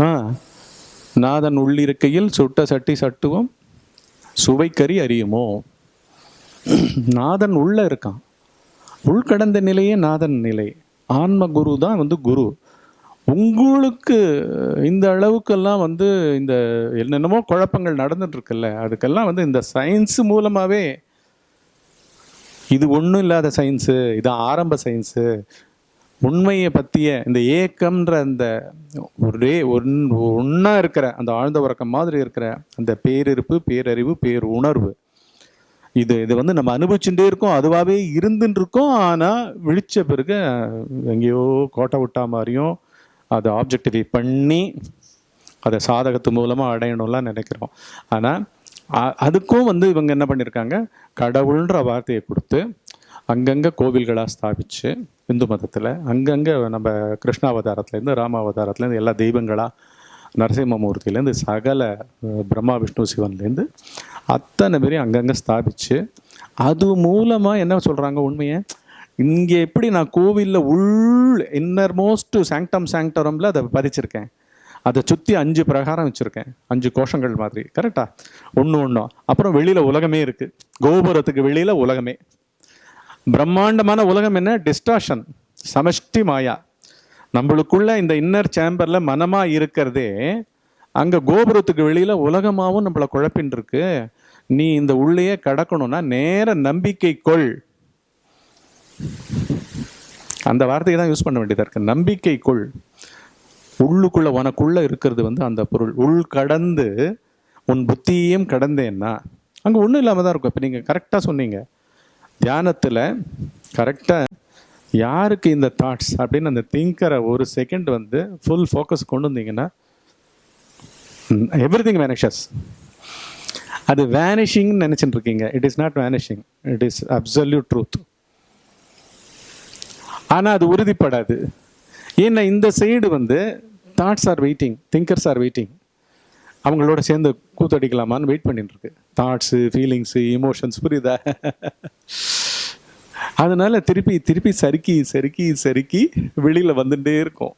ஆ. நாதன் உள்ளிருக்கையில் சுட்ட சட்டி சட்டுவம் சுவைக்கறி அறியுமோ நாதன் உள்ள இருக்கான். உள்கடந்த நிலையே நாதன் நிலை. ஆன்ம குரு தான் வந்து குரு. உங்களுக்கு இந்த அளவுக்கெல்லாம் வந்து இந்த என்னென்னமோ குழப்பங்கள் நடந்துட்டு இருக்குல்ல அதுக்கெல்லாம் வந்து இந்த சயின்ஸ் மூலமாகவே இது ஒன்றும் இல்லாத சயின்ஸு இது ஆரம்ப சயின்ஸு உண்மையை பற்றிய இந்த ஏக்கம்ன்ற அந்த ஒரே ஒன் ஒன்றா இருக்கிற அந்த ஆழ்ந்த உறக்கம் மாதிரி இருக்கிற அந்த பேரிருப்பு பேரறிவு பேர் உணர்வு இது இது வந்து நம்ம அனுபவிச்சுட்டே இருக்கோம் அதுவாகவே இருந்துட்டு இருக்கோம் ஆனால் விழிச்ச பிறகு எங்கேயோ கோட்டை விட்டா மாதிரியும் அதை ஆப்ஜெக்டிஃபை பண்ணி அதை சாதகத்து மூலமாக அடையணும்லாம் நினைக்கிறோம். ஆனால் அதுக்கும் வந்து இவங்க என்ன பண்ணியிருக்காங்க கடவுள்ன்ற வார்த்தையை கொடுத்து அங்கங்கே கோவில்களாக ஸ்தாபிச்சு இந்து மதத்தில் அங்கங்கே நம்ம கிருஷ்ணாவதாரத்துலேருந்து ராமாவதாரத்துலேருந்து எல்லா தெய்வங்களாக நரசிம்மமூர்த்தியிலேருந்து சகல பிரம்மா விஷ்ணு சிவன்லேருந்து அத்தனை பேரையும் அங்கங்கே ஸ்தாபிச்சு அது மூலமாக என்ன சொல்கிறாங்க உண்மையை? இங்கே எப்படி நான் கோவிலில் உள் இன்னர் மோஸ்ட் சாங்டம் சாங்டரமில் அதை பதிச்சிருக்கேன். அதை சுற்றி அஞ்சு பிரகாரம் வச்சுருக்கேன். அஞ்சு கோஷங்கள் மாதிரி கரெக்டாக ஒன்று ஒன்றும் அப்புறம் வெளியில் உலகமே இருக்குது கோபுரத்துக்கு வெளியில் உலகமே. பிரம்மாண்டமான உலகம் என்ன? டிஸ்டாஷன் சமஷ்டி மாயா. நம்மளுக்குள்ள இந்த இன்னர் சேம்பரில் மனமாக இருக்கிறதே அங்கே கோபுரத்துக்கு வெளியில் உலகமாகவும் நம்மளை குழப்பின் இருக்கு நீ இந்த உள்ளேயே கடக்கணும்னா நேர நம்பிக்கை கொள். அந்த வார்த்தையை தான் யூஸ் பண்ண வேண்டியதாக இருக்கு. நம்பிக்கை கொள். உள்ளுக்குள்ள உனக்குள்ள இருக்கிறது வந்து அந்த பொருள். உள் கடந்து உன் புத்தியையும் கடந்தேன்னா அங்கே ஒன்றும் இல்லாமல் தான் இருக்கும். இப்போ நீங்கள் கரெக்டாக சொன்னீங்க. தியானத்தில் கரெக்டாக யாருக்கு இந்த தாட்ஸ் அப்படின்னு அந்த திங்கரை ஒரு செகண்ட் வந்து ஃபுல் ஃபோக்கஸ் கொண்டு வந்தீங்கன்னா எவ்ரி திங் வேனிஷஸ் அது வேனிஷிங்னு நினச்சிட்டு இருக்கீங்க it is not vanishing it is absolute truth ஆனால் அது உறுதிப்படாது. ஏன்னா இந்த சைடு வந்து that's are waiting thinkers are waiting அவங்களோட சேர்ந்து கூத்தடிக்கலாமான்னு வெயிட் பண்ணிட்டு இருக்கு தாட்ஸு ஃபீலிங்ஸு இமோஷன்ஸ் புரியுதா? அதனால திருப்பி திருப்பி சறுக்கி சறுக்கி சறுக்கி வெளியில் வந்துட்டே இருக்கும்.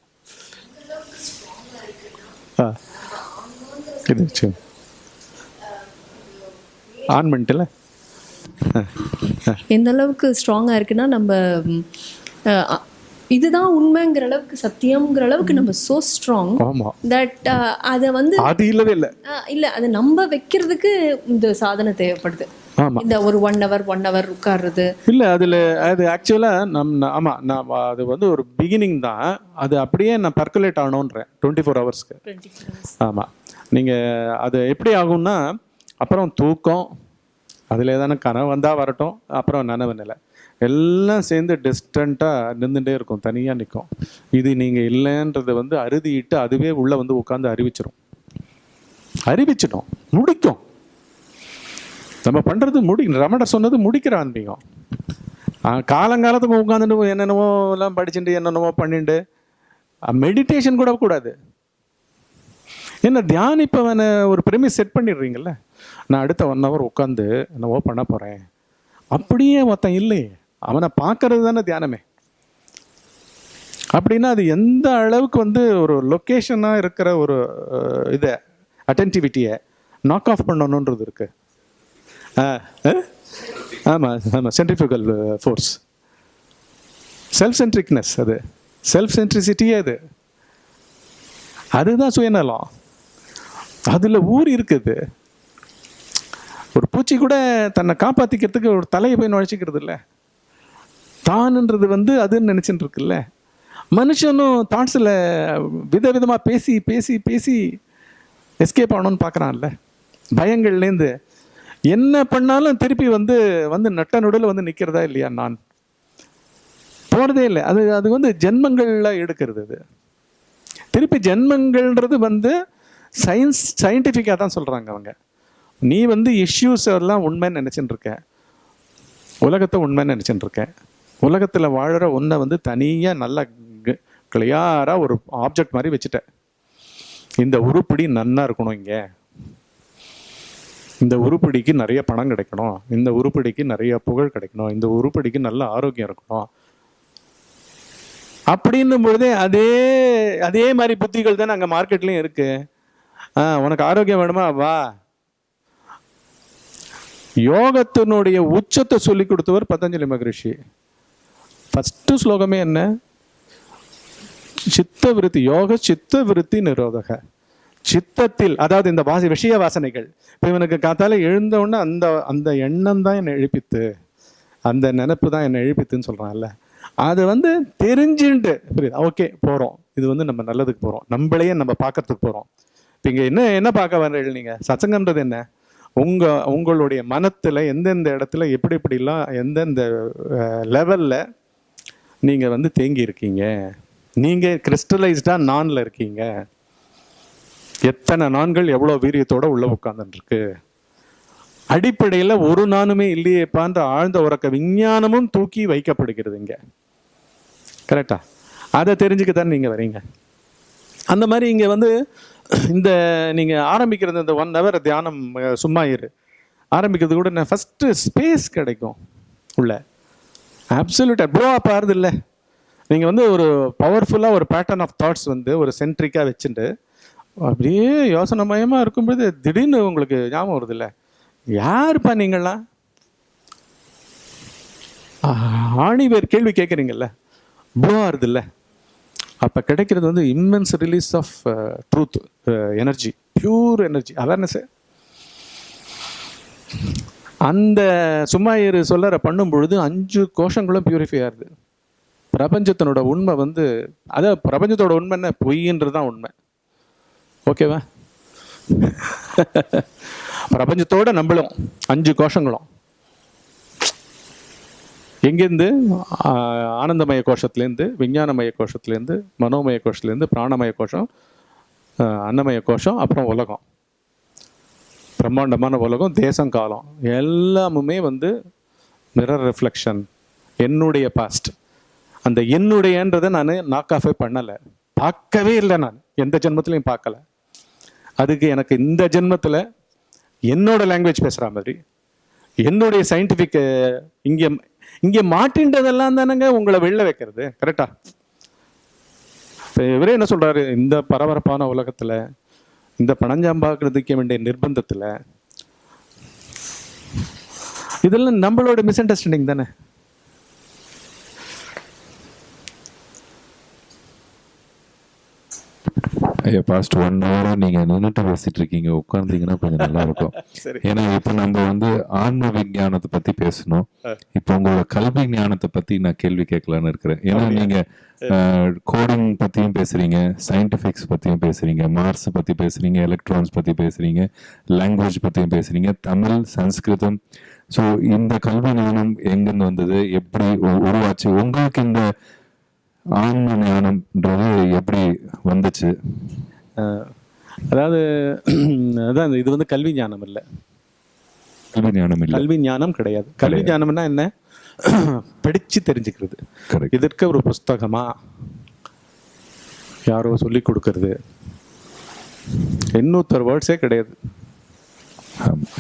ஆ. இது ஆன் பண்ணிட்டல? எந்த அளவுக்கு ஸ்ட்ராங்காக இருக்குன்னா நம்ம இதுதான் உண்மைங்கிற அளவுக்கு சத்தியம்ங்கிற அளவுக்கு நம்ம சோ ஸ்ட்ராங் தட் அதை வந்து அது இல்லவே இல்லை. இல்ல அதை நம்ப வைக்கிறதுக்கு இந்த சாதனை தேவைப்படுது. இந்த ஒரு ஒன் ஹவர் ஒன் ஹவர் உட்கார்றது. இல்லை அதில் அது ஆக்சுவலாக நம் ஆமா நான் அது வந்து ஒரு பிகினிங் தான். அது அப்படியே நான் பர்குலேட் ஆகணுன்றேன் டுவெண்ட்டி ஃபோர் ஹவர்ஸ்க்கு ஆமாம் நீங்கள் அது எப்படி ஆகும்னா அப்புறம் தூக்கம் அதில் ஏதான கனவு வந்தால் வரட்டும் அப்புறம் நனவு நிலை. எல்லாம் சேர்ந்து டிஸ்டண்ட்டாக நின்றுட்டே இருக்கும் தனியாக நிற்கும் இது நீங்கள் இல்லைன்றதை வந்து அறுதிட்டு அதுவே உள்ளே வந்து உட்காந்து அறிவிச்சிடும் அறிவிச்சிடும் முடிக்கும். நம்ம பண்ணுறது முடி ரமண சொன்னது முடிக்கிற ஆன்மீகம் காலங்காலத்துக்கு உட்காந்துட்டு என்னென்னவோ எல்லாம் படிச்சுட்டு என்னென்னவோ பண்ணிட்டு மெடிடேஷன் கூட கூடாது. என்ன தியானிப்பவனை ஒரு ப்ரெமிஸ் செட் பண்ணிடுறீங்கல்ல? நான் அடுத்த ஒன் ஹவர் உட்காந்து என்னவோ பண்ண போகிறேன் அப்படியே ஒருத்தன் இல்லையே. அவனை பார்க்கறது தானே தியானமே. அப்படின்னா அது எந்த அளவுக்கு வந்து ஒரு லொக்கேஷனாக இருக்கிற ஒரு இதை அட்டென்டிவிட்டியை நாக் ஆஃப் பண்ணணுன்றது இருக்கு. ஆ ஆமாம் ஆமாம் சென்ட்ரிஃபிகல் ஃபோர்ஸ் செல்ஃப் சென்ட்ரிக்னஸ் அது. செல்ஃப் சென்ட்ரிசிட்டியே அது. அதுதான் சுயநலம். அதில் ஊர் இருக்குது. ஒரு பூச்சி கூட தன்னை காப்பாற்றிக்கிறதுக்கு ஒரு தலையை போய் நுழைச்சிக்கிறது இல்லை தானுன்றது வந்து அதுன்னு நினச்சிட்டு இருக்குல்ல. மனுஷனும் தாட்ஸில் விதவிதமாக பேசி பேசி பேசி எஸ்கேப் ஆகணும்னு பார்க்குறான்ல பயங்கள்லேருந்து என்ன பண்ணாலும் திருப்பி வந்து வந்து நட்ட நடுவில் வந்து நிற்கிறதா இல்லையா நான்? போகிறதே இல்லை. அது அது வந்து ஜென்மங்களில் எடுக்கிறது அது. திருப்பி ஜென்மங்கள்ன்றது வந்து சயின்ஸ் சயின்டிஃபிக்காக தான் சொல்கிறாங்க அவங்க. நீ வந்து இஷ்யூஸ் எல்லாம் உண்மைன்னு நினச்சிட்டு இருக்க. உலகத்தை உண்மைன்னு நினச்சிட்டு இருக்கேன் உலகத்தில் வாழற ஒன்றை வந்து தனியாக நல்லா கிளியராக ஒரு ஆப்ஜெக்ட் மாதிரி வச்சுட்டேன் இந்த உருப்படி நன்னா இருக்கணும் இங்கே. இந்த உருப்படிக்கு நிறைய பணம் கிடைக்கணும். இந்த உருப்படிக்கு நிறைய புகழ் கிடைக்கணும். இந்த உருப்படிக்கு நல்ல ஆரோக்கியம் இருக்கணும். அப்படின்னும் பொழுதே அதே அதே மாதிரி புத்திகள் தானே அங்கே மார்க்கெட்லேயும் இருக்கு. ஆ உனக்கு ஆரோக்கியம் வேணுமா? வா. யோகத்தினுடைய உச்சத்தை சொல்லி கொடுத்தவர் பதஞ்சலி மகரிஷி. ஃபஸ்ட்டு ஸ்லோகமே என்ன? சித்த விருத்தி யோக சித்த விருத்தி நிரோதக. சித்தத்தில் அதாவது இந்த வாசி விஷய வாசனைகள் இப்போ இவனுக்கு காத்தால எழுந்தவுடனே அந்த அந்த எண்ணம் தான் என்னை எழுப்பித்து அந்த நினப்பு தான் என்னை எழுப்பித்துன்னு சொல்கிறான்ல அது வந்து தெரிஞ்சுட்டு புரியுது? ஓகே போகிறோம் இது வந்து நம்ம நல்லதுக்கு போகிறோம் நம்மளையே நம்ம பார்க்கறதுக்கு போகிறோம் இப்போ இங்கே என்ன என்ன பார்க்க வரீங்க நீங்கள் சச்சங்கன்றது என்ன? உங்கள் உங்களுடைய மனத்தில் எந்தெந்த இடத்துல எப்படி எப்படிலாம் எந்தெந்த லெவலில் நீங்கள் வந்து தேங்கி இருக்கீங்க நீங்கள் கிறிஸ்டலைஸ்டாக நானில் இருக்கீங்க. எத்தனை நான்கள் எவ்வளோ வீரியத்தோட உள்ள உட்காந்துருக்கு அடிப்படையில் ஒரு நானுமே இல்லையேப்பான்ற ஆழ்ந்த உறக்க விஞ்ஞானமும் தூக்கி வைக்கப்படுகிறது இங்க. கரெக்டா அதை தெரிஞ்சுக்க தானே நீங்கள் வரீங்க. அந்த மாதிரி இங்கே வந்து இந்த நீங்கள் ஆரம்பிக்கிறது இந்த ஒன் ஹவர் தியானம் சும்மா இரு. ஆரம்பிக்கிறது கூட நான் ஃபஸ்ட்டு ஸ்பேஸ் கிடைக்கும் உள்ள. அப்சல்யூட்டாக ப்ரோ அப் ஆறுது இல்லை? நீங்கள் வந்து ஒரு பவர்ஃபுல்லாக ஒரு பேட்டர்ன் ஆஃப் தாட்ஸ் வந்து ஒரு சென்ட்ரிக்காக வச்சுட்டு அப்படியே யோசனை மயமாக இருக்கும்போது திடீர்னு உங்களுக்கு ஞாபகம் வருது இல்லை? யாருப்பா நீங்களாம் ஆணி பேர் கேள்வி கேட்குறீங்கல்ல ப்ளோ ஆறுதுல்ல அப்போ கிடைக்கிறது வந்து immense release of truth energy pure energy awareness அந்த சும்மா இரு சொல்லற பண்ணும் பொழுது அஞ்சு கோஷங்களும் பியூரிஃபை ஆகுது பிரபஞ்சத்தினோட உண்மை வந்து அதான் பிரபஞ்சத்தோட உண்மை என்ன? பொய்ன்றது தான் உண்மை. ஓகேவா பிரபஞ்சத்தோட நம்மளும் அஞ்சு கோஷங்களும். எங்கேருந்து? ஆனந்தமய கோஷத்துலேருந்து விஞ்ஞானமய கோஷத்துலேருந்து மனோமய கோஷத்துலேருந்து பிராணமய கோஷம் அன்னமய கோஷம் அப்புறம் உலகம். பிரம்மாண்டமான உலகம் தேசம் காலம். எல்லாமுமே வந்து மிரர் ரிஃப்ளெக்ஷன் என்னுடைய பாஸ்ட் அந்த என்னுடையன்றதை நான் நாக் ஆஃபே பண்ணலை. பார்க்கவே இல்லை நான். எந்த ஜென்மத்திலையும் பார்க்கல. அதுக்கு எனக்கு இந்த ஜென்மத்தில் என்னோட லாங்குவேஜ் பேசுகிற மாதிரி என்னுடைய சயின்டிஃபிக் இங்கே இங்கே மாட்டின்றதெல்லாம் தானேங்க உங்களை வெளில வைக்கிறது. கரெக்டா இப்போ இவரே என்ன சொல்கிறாரு இந்த பரபரப்பான உலகத்தில் இந்த பணஞ்சாம்பாக்கிறதுக்க வேண்டிய நிர்பந்தத்தில் இதெல்லாம் நம்மளோட மிஸ் அண்டர்ஸ்டாண்டிங் தானே? பாஸ்ட் ஒன் ஹவரா நீங்க நின்றுட்டு பேசிட்டு இருக்கீங்க. உட்கார்ந்தீங்கன்னா கொஞ்சம் நல்லா இருக்கும் ஏன்னா இப்ப நம்ம வந்து ஆன்ம விஞ்ஞானத்தை பத்தி பேசணும். இப்போ உங்களோட கல்வி ஞானத்தை பத்தி நான் கேள்வி கேட்கலான்னு இருக்கிறேன். ஏன்னா நீங்க கோடிங் பத்தியும் பேசுறீங்க சயின்டிபிக்ஸ் பத்தியும் பேசுறீங்க மார்ஸ் பத்தி பேசுறீங்க எலக்ட்ரான்ஸ் பத்தி பேசுறீங்க லாங்குவேஜ் பத்தியும் பேசுறீங்க தமிழ் சன்ஸ்கிருதம் ஸோ இந்த கல்வி ஞானம் எங்கிருந்து வந்தது? எப்படி உருவாச்சு? உங்களுக்கு இந்த ஆன்ம ஞானம்ன்றது எப்படி வந்துச்சு? அதாவது அதான் இது வந்து கல்வி ஞானம் இல்லை. கல்வி ஞானம் இல்லை. கல்வி ஞானம் கிடையாது. கல்வி ஞானம்னா என்ன? படிச்சு தெரிஞ்சுக்கிறது. இதற்கு ஒரு புஸ்தகமா? யாரோ சொல்லி கொடுக்கறது. எண்ணூத்தர் வேர்ட்ஸே கிடையாது.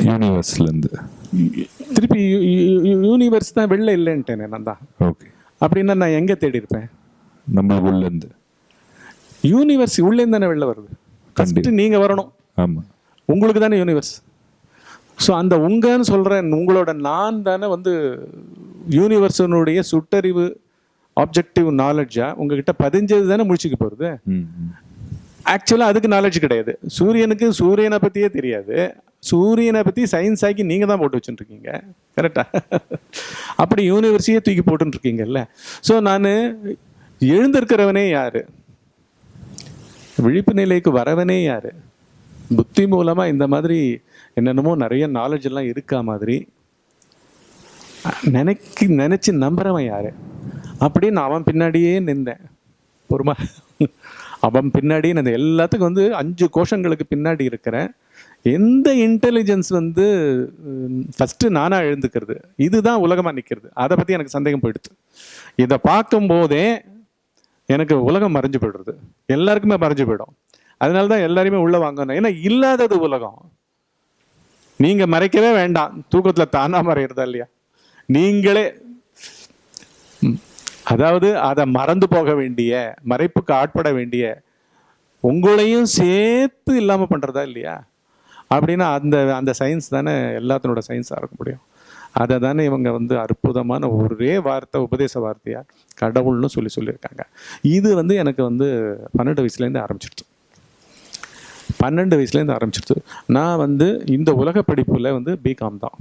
யூனிவர்ஸ்ல இருந்து. திருப்பி யூனிவர்ஸ் தான் வெளில இல்லைன்ட்டேனே நான் தான். ஓகே. அப்படின்னா நான் எங்கே தேடி இருப்பேன் நம்மளுக்குள்ள இருந்து யூனிவர்ஸ் உள்ளேருந்து தானே வெளில வருது. ஃபஸ்ட்டு நீங்கள் வரணும். ஆமா. உங்களுக்கு தானே யூனிவர்ஸ் ஸோ அந்த உங்கன்னு சொல்கிற உங்களோட நான் தானே வந்து யூனிவர்ஸினுடைய சுட்டறிவு ஆப்ஜெக்டிவ் நாலேஜா உங்ககிட்ட பதிஞ்சது தானே முடிச்சுக்க போகிறது. ஆக்சுவலாக அதுக்கு நாலேஜ் கிடையாது. சூரியனுக்கு சூரியனை பற்றியே தெரியாது. சூரியனை பற்றி சயின்ஸ் ஆக்கி நீங்கள் தான் போட்டு வச்சுட்டுருக்கீங்க. கரெக்டா அப்படி யூனிவர்சிட்டியே தூக்கி போட்டுன்னு இருக்கீங்கல்ல ஸோ நான் எழுந்திருக்கிறவனே யார்? விழிப்பு நிலைக்கு வரவனே யார்? புத்தி மூலமாக இந்த மாதிரி என்னென்னமோ நிறைய நாலேஜ் எல்லாம் இருக்கா மாதிரி? நினைக்கி நினச்சி நம்புறவன் யார்? அப்படின்னு அவன் பின்னாடியே நின்றேன். பொறுமா. அவன் பின்னாடி நான் எல்லாத்துக்கும் வந்து அஞ்சு கோஷங்களுக்கு பின்னாடி இருக்கிறேன். எந்த இன்டெலிஜென்ஸ் வந்து ஃபஸ்ட்டு நானாக எழுந்துக்கிறது? இதுதான் உலகமாக நிற்கிறது அதை பற்றி எனக்கு சந்தேகம் போயிடுச்சு. இதை பார்க்கும்போதே எனக்கு உலகம் மறைஞ்சு போயிடுறது. எல்லாருக்குமே மறைஞ்சு போயிடும். அதனால தான் எல்லாரையுமே உள்ளே வாங்கணும். ஏன்னா இல்லாதது உலகம். நீங்கள் மறைக்கவே வேண்டாம். தூக்கத்தில் தானாக மறையிறதா இல்லையா? நீங்களே அதாவது அதை மறந்து போக வேண்டிய மறைப்புக்கு ஆட்பட வேண்டிய உங்களையும் சேர்த்து இல்லாமல் பண்ணுறதா இல்லையா? அப்படின்னா அந்த அந்த சயின்ஸ் தானே எல்லாத்தினோட சயின்ஸாக இருக்க முடியும். அதை தானே இவங்க வந்து அற்புதமான ஒரே வார்த்தை உபதேச வார்த்தையாக கடவுள்னு சொல்லி சொல்லியிருக்காங்க. இது வந்து எனக்கு வந்து பன்னெண்டு வயசுலேருந்து ஆரம்பிச்சிடுச்சு பன்னெண்டு வயசுலேருந்து ஆரம்பிச்சிருச்சு. நான் வந்து இந்த உலக படிப்பில் வந்து பிகாம் தான்.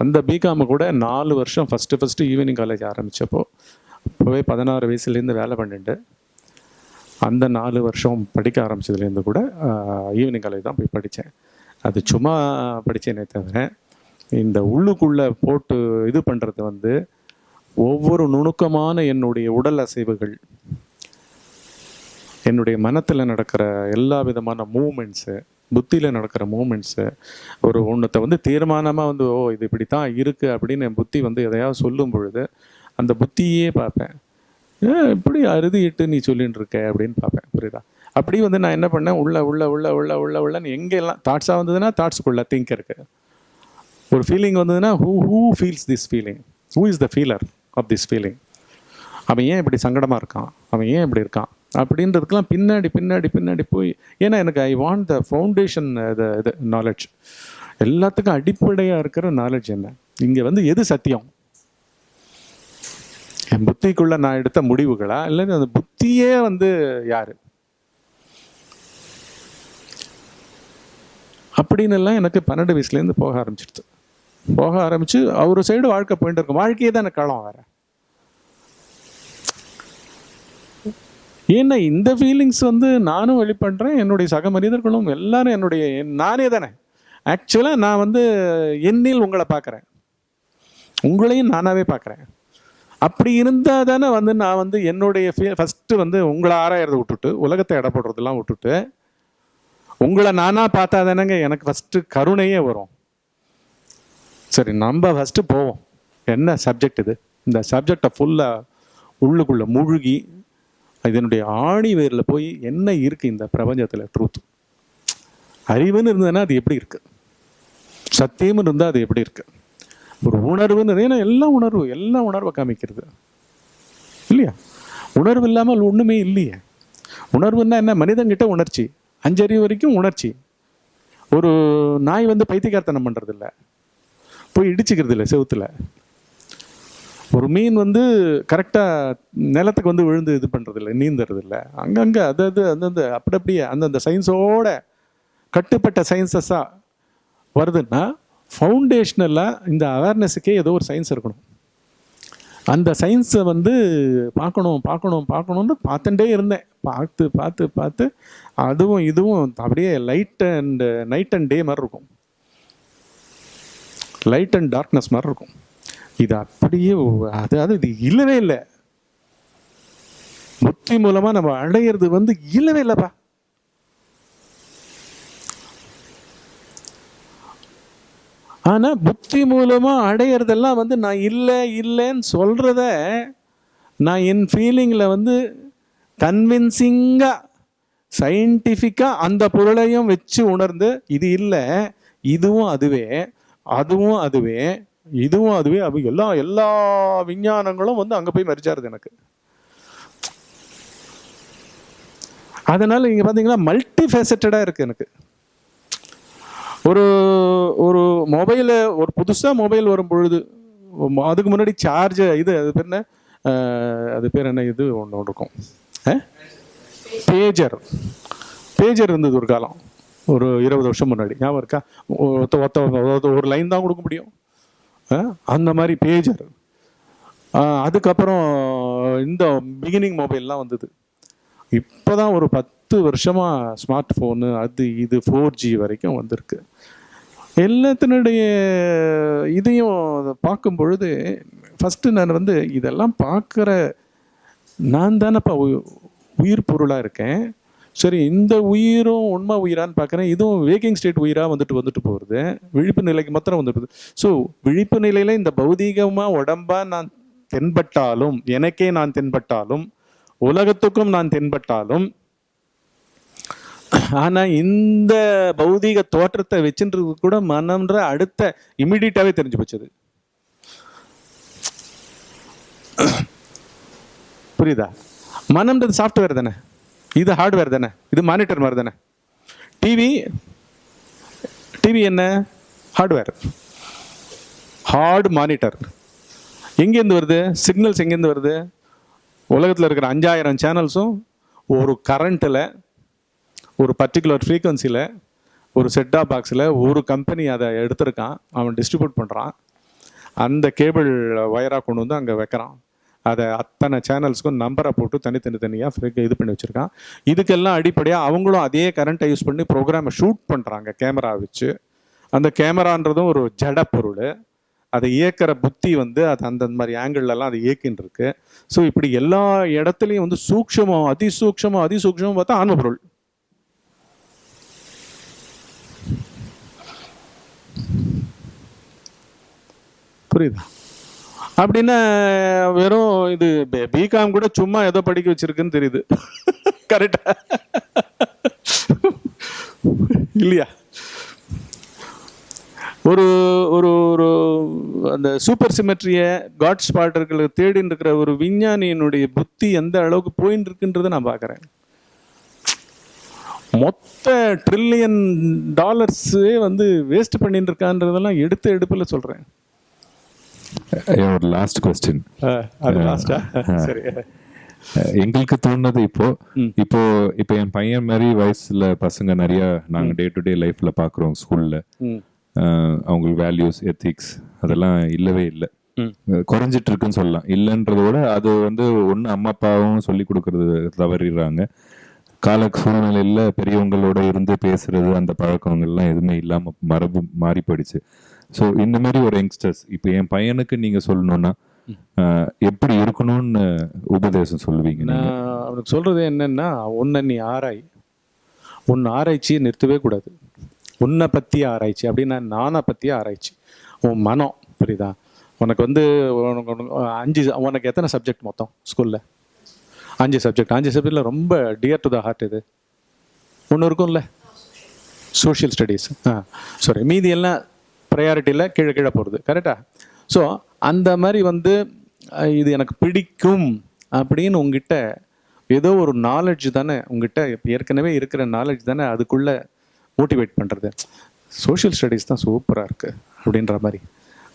அந்த பிகாமை கூட நாலு வருஷம் ஃபஸ்ட்டு ஃபஸ்ட்டு ஈவினிங் காலேஜ் ஆரம்பித்தப்போ இப்போவே பதினாறு வயசுலேருந்து வேலை பண்ணிட்டு அந்த நாலு வருஷம் படிக்க ஆரம்பிச்சதுலேருந்து கூட ஈவினிங் காலேஜ் தான் போய் படித்தேன். அது சும்மா படித்தேனே தவிர இந்த உள்ளுக்குள்ளே போட்டு இது பண்ணுறது வந்து ஒவ்வொரு நுணுக்கமான என்னுடைய உடல் அசைவுகள் என்னுடைய மனத்தில் நடக்கிற எல்லா விதமான மூமெண்ட்ஸு புத்தியில் நடக்கிற மூமெண்ட்ஸு ஒரு ஒன்றத்தை வந்து தீர்மானமாக வந்து ஓ இது இப்படி தான் இருக்குது அப்படின்னு என் புத்தி வந்து எதையாவது சொல்லும் பொழுது அந்த புத்தியே பார்ப்பேன். ஏன் இப்படி அறுதிட்டு நீ சொல்லிட்டு இருக்க அப்படின்னு பார்ப்பேன் புரியுதா? அப்படி வந்து நான் என்ன பண்ணேன்? உள்ள உள்ள உள்ள உள்ள உள்ள உள்ளன்னு எங்கெல்லாம் தாட்ஸாக வந்ததுன்னா தாட்ஸுக்குள்ள திங்க் இருக்கு. ஒரு ஃபீலிங் வந்ததுன்னா who who feels this feeling who is the feeler of this feeling அவன் ஏன் இப்படி சங்கடமாக இருக்கான்? அவன் ஏன் இப்படி இருக்கான்? அப்படின்றதுக்கெல்லாம் பின்னாடி பின்னாடி பின்னாடி போய் ஏன்னா எனக்கு ஐ வாண்ட் த ஃபவுண்டேஷன் இது இது நாலேஜ் எல்லாத்துக்கும் அடிப்படையாக இருக்கிற நாலேஜ் என்ன? இங்கே வந்து எது சத்தியம்? என் புத்திக்குள்ளே நான் எடுத்த முடிவுகளா? இல்லை அந்த புத்தியே வந்து யார்? அப்படின்னு எல்லாம் எனக்கு பன்னெண்டு வயசுலேருந்து போக ஆரம்பிச்சிடுது. போக ஆரம்பிச்சு அவர் சைடு வாழ்க்கை போயிட்டு இருக்கும். வாழ்க்கையே தான் களம் வேற. ஏன்னா இந்த ஃபீலிங்ஸ் வந்து நானும் வெளிப்படுறேன் என்னுடைய சக மனிதர்களும் எல்லாரும் என்னுடைய நானே தானே. ஆக்சுவலாக நான் வந்து என்னில் உங்களை பார்க்குறேன். உங்களையும் நானாகவே பார்க்குறேன். அப்படி இருந்தால் தானே வந்து நான் வந்து என்னுடைய ஃபஸ்ட்டு வந்து உங்களை ஆராயறதை விட்டுட்டு உலகத்தை எடை போடுறதெல்லாம் விட்டுட்டு உங்களை நானாக பார்த்தா தானேங்க எனக்கு ஃபஸ்ட்டு கருணையே வரும். சரி நம்ம ஃபஸ்ட்டு போவோம். என்ன சப்ஜெக்ட் இது? இந்த சப்ஜெக்டை ஃபுல்லாக உள்ளுக்குள்ளே முழுகி இதனுடைய ஆணி வேரில் போய் என்ன இருக்குது இந்த பிரபஞ்சத்தில்? ட்ரூத் அறிவுன்னு இருந்ததுன்னா அது எப்படி இருக்குது சத்தியம்னு இருந்தால் அது எப்படி இருக்குது ஒரு உணர்வுன்னு ஏன்னா எல்லாம் உணர்வு எல்லாம் உணர்வை காமிக்கிறது. இல்லையா? உணர்வு இல்லாமல் ஒன்றுமே இல்லையே. உணர்வுன்னா என்ன? மனிதன்கிட்ட உணர்ச்சி. அஞ்சறிவு வரைக்கும் உணர்ச்சி. ஒரு நாய் வந்து பைத்தியக்காரத்தனம் பண்ணுறதில்ல போய் இடிச்சுக்கிறது இல்லை செவுத்தில். ஒரு மீன் வந்து கரெக்டாக நிலத்துக்கு வந்து விழுந்து இது பண்ணுறதில்ல நீந்துறதில்ல நீந்துறது இல்லை அங்கங்கே அது அது அந்தந்த அப்படி அப்படியே அந்தந்த சயின்ஸோட கட்டுப்பட்ட சயின்சஸாக வருதுன்னா ஃபவுண்டேஷ்னலாக இந்த அவேர்னஸுக்கே ஏதோ ஒரு சயின்ஸ் இருக்கணும். அந்த சயின்ஸை வந்து பார்க்கணும் பார்க்கணும் பார்க்கணுன்னு பார்த்துட்டே இருந்தேன். பார்த்து பார்த்து பார்த்து அதுவும் இதுவும் அப்படியே light and night and day மாதிரி இருக்கும். லைட் அண்ட் டார்க்னஸ் மாதிரி இருக்கும். இது அப்படியே அதாவது இது இல்லவே இல்லை. புத்தி மூலமா நம்ம அடையிறது வந்து இல்லவே இல்லைப்பா. ஆனா புத்தி மூலமா அடையிறதெல்லாம் வந்து நான் இல்லை இல்லைன்னு சொல்றத நான் என் ஃபீலிங்கில் வந்து கன்வின்சிங்காக சயின்டிஃபிக்காக அந்த பொருளையும் வச்சு உணர்ந்து இது இல்லை இதுவும் அதுவே. அதுவும் அதுவே இதுவும் அதுவே அது எல்லா எல்லா விஞ்ஞானங்களும் வந்து அங்கே போய் மறிச்சாருது எனக்கு. அதனால இங்கே பார்த்தீங்கன்னா மல்டி ஃபேசட்டடாக இருக்குது எனக்கு. ஒரு ஒரு மொபைலை ஒரு புதுசாக மொபைல் வரும் பொழுது அதுக்கு முன்னாடி சார்ஜ் இது அது பேர் என்ன? அது பேர் என்ன? இது ஒன்று ஒன்று இருக்கும். பேஜர் பேஜர் இருந்தது ஒரு காலம். ஒரு இருபது வருஷம் முன்னாடி. ஞாபகம் இருக்கா? ஒத்த ஒத்த ஒரு லைன் தான் கொடுக்க முடியும். அந்த மாதிரி பேஜர் அதுக்கப்புறம் இந்த பிகினிங் மொபைல்லாம் வந்தது. இப்போதான் ஒரு பத்து வருஷமாக ஸ்மார்ட் ஃபோனு அது இது ஃபோர் ஜி வரைக்கும் வந்திருக்கு. எல்லாத்தினுடைய இதையும் பார்க்கும் பொழுது ஃபஸ்ட்டு நான் வந்து இதெல்லாம் பார்க்குற நான் தானேப்பா உ- உயிர் பொருளாக இருக்கேன். சரி இந்த உயிரும் உண்மை உயிரான்னு பார்க்குறேன். இதுவும் வேக்கிங் ஸ்டேட் உயிராக வந்துட்டு வந்துட்டு போகிறது விழிப்பு நிலைக்கு மாத்திரம் வந்துட்டு ஸோ விழிப்பு நிலையில் இந்த பௌதீகமாக உடம்பாக நான் தென்பட்டாலும் எனக்கே நான் தென்பட்டாலும் உலகத்துக்கும் நான் தென்பட்டாலும் ஆனால் இந்த பௌதீக தோற்றத்தை வச்சுன்றது கூட மனம்ன்ற அடுத்த இம்மிடியட்டாகவே தெரிஞ்சு போச்சது. புரியுதா? மனம்ன்றது சாஃப்ட்வேர் தானே? இது ஹார்ட்வேர் தானே? இது மானிட்டர் மாதிரி தானே? டிவி டிவி என்ன? ஹார்ட்வேர் ஹார்ட் மானிட்டர் எங்கேருந்து வருது? சிக்னல்ஸ் எங்கேருந்து வருது? உலகத்தில் இருக்கிற அஞ்சாயிரம் சேனல்ஸும் ஒரு கரண்ட்டில் ஒரு பர்டிகுலர் ஃப்ரீக்குவன்சியில் ஒரு செட்டாப் பாக்ஸில் ஒரு கம்பெனி அதை எடுத்திருக்கான். அவன் டிஸ்ட்ரிபியூட் பண்ணுறான் அந்த கேபிள் ஒயராக கொண்டு வந்து அங்கே வைக்கிறான். அதை அத்தனை சேனல்ஸ்க்கும் நம்பரை போட்டு தனித்தனி தனியாக இது பண்ணி வச்சுருக்கான். இதுக்கெல்லாம் அடிப்படையாக அவங்களும் அதே கரண்ட்டை யூஸ் பண்ணி ப்ரோக்ராமை ஷூட் பண்ணுறாங்க கேமரா வச்சு. அந்த கேமரான்றதும் ஒரு ஜட பொருள். அதை இயக்கிற புத்தி வந்து அது அந்தந்த மாதிரி ஆங்கிள்லலாம் அது இயக்கின்னு இருக்கு ஸோ இப்படி எல்லா இடத்துலையும் வந்து சூக்ஷமோ அதிசூக்ஷமோ அதிசூக்ஷமம் பார்த்தா ஆன்ம பொருள். புரியுதா? அப்படின்னா வெறும் இது பிகாம் கூட சும்மா ஏதோ படிக்க வச்சிருக்குன்னு தெரியுது. கரெக்டா இல்லையா? ஒரு ஒரு ஒரு அந்த சூப்பர் சிமெட்ரியை காட் ஸ்பாட்டர்களை தேடின்னு இருக்கிற ஒரு விஞ்ஞானியினுடைய புத்தி எந்த அளவுக்கு போயின்னு இருக்குன்றதை நான் பார்க்குறேன். மொத்த ட்ரில்லியன் டாலர்ஸே வந்து வேஸ்ட் பண்ணிட்டு இருக்கான்றதெல்லாம் எடுத்த எடுப்பில் சொல்கிறேன் ஒரு லாஸ்ட் கொஸ்டின் சரி எங்களுக்கு தோணுது இப்போ இப்போ இப்போ என் பையன் மாதிரி வயசுல பசங்க நிறைய நாங்க டே டு டே லைஃப்ல பாக்குறோம் ஸ்கூல்ல அவங்களுக்கு வேல்யூஸ் எத்திக்ஸ் அதெல்லாம் இல்லவே இல்லை. குறைஞ்சிட்டு இருக்குன்னு சொல்லலாம். இல்லைன்றத விட அது வந்து ஒன்று அம்மா அப்பாவும் சொல்லி கொடுக்கறது தவறிடுறாங்க. கால சூழ்நிலையில் பெரியவங்களோட இருந்து பேசுறது அந்த பழக்கங்கள்லாம் எதுவுமே இல்லாமல் மரபு மாறி போயிடுச்சு ஸோ இந்த மாதிரி ஒரு யங்ஸ்டர்ஸ் இப்போ என் பையனுக்கு நீங்கள் சொல்லணும்னா எப்படி இருக்கணும்னு உபதேசம் சொல்லுவீங்க? நான் அவனுக்கு சொல்றது என்னன்னா உன்னை நீ ஆராய். உன் ஆராய்ச்சியை நிறுத்தவே கூடாது. உன்னை பற்றி ஆராய்ச்சி. அப்படின்னா நானை பற்றி ஆராய்ச்சி. உன் மனம் புரியுதா? உனக்கு வந்து உனக்கு அஞ்சு உனக்கு எத்தனை சப்ஜெக்ட் மொத்தம் ஸ்கூலில் அஞ்சு சப்ஜெக்ட் அஞ்சு சப்ஜெக்டில் ரொம்ப டியர் டு த ஹார்ட் இது. ஒன்று இருக்கும்ல? சோஷியல் ஸ்டடீஸ் ஆ சாரி மீதி எல்லாம் ப்ரையாரிட்டியில் கீழே கீழே போகிறது கரெக்டாக ஸோ அந்த மாதிரி வந்து இது எனக்கு பிடிக்கும் அப்படின்னு உங்ககிட்ட ஏதோ ஒரு நாலேஜ் தானே உங்ககிட்ட ஏற்கனவே இருக்கிற நாலேஜ் தானே அதுக்குள்ளே மோட்டிவேட் பண்ணுறது சோஷியல் ஸ்டடீஸ் தான் சூப்பராக இருக்குது அப்படின்ற மாதிரி.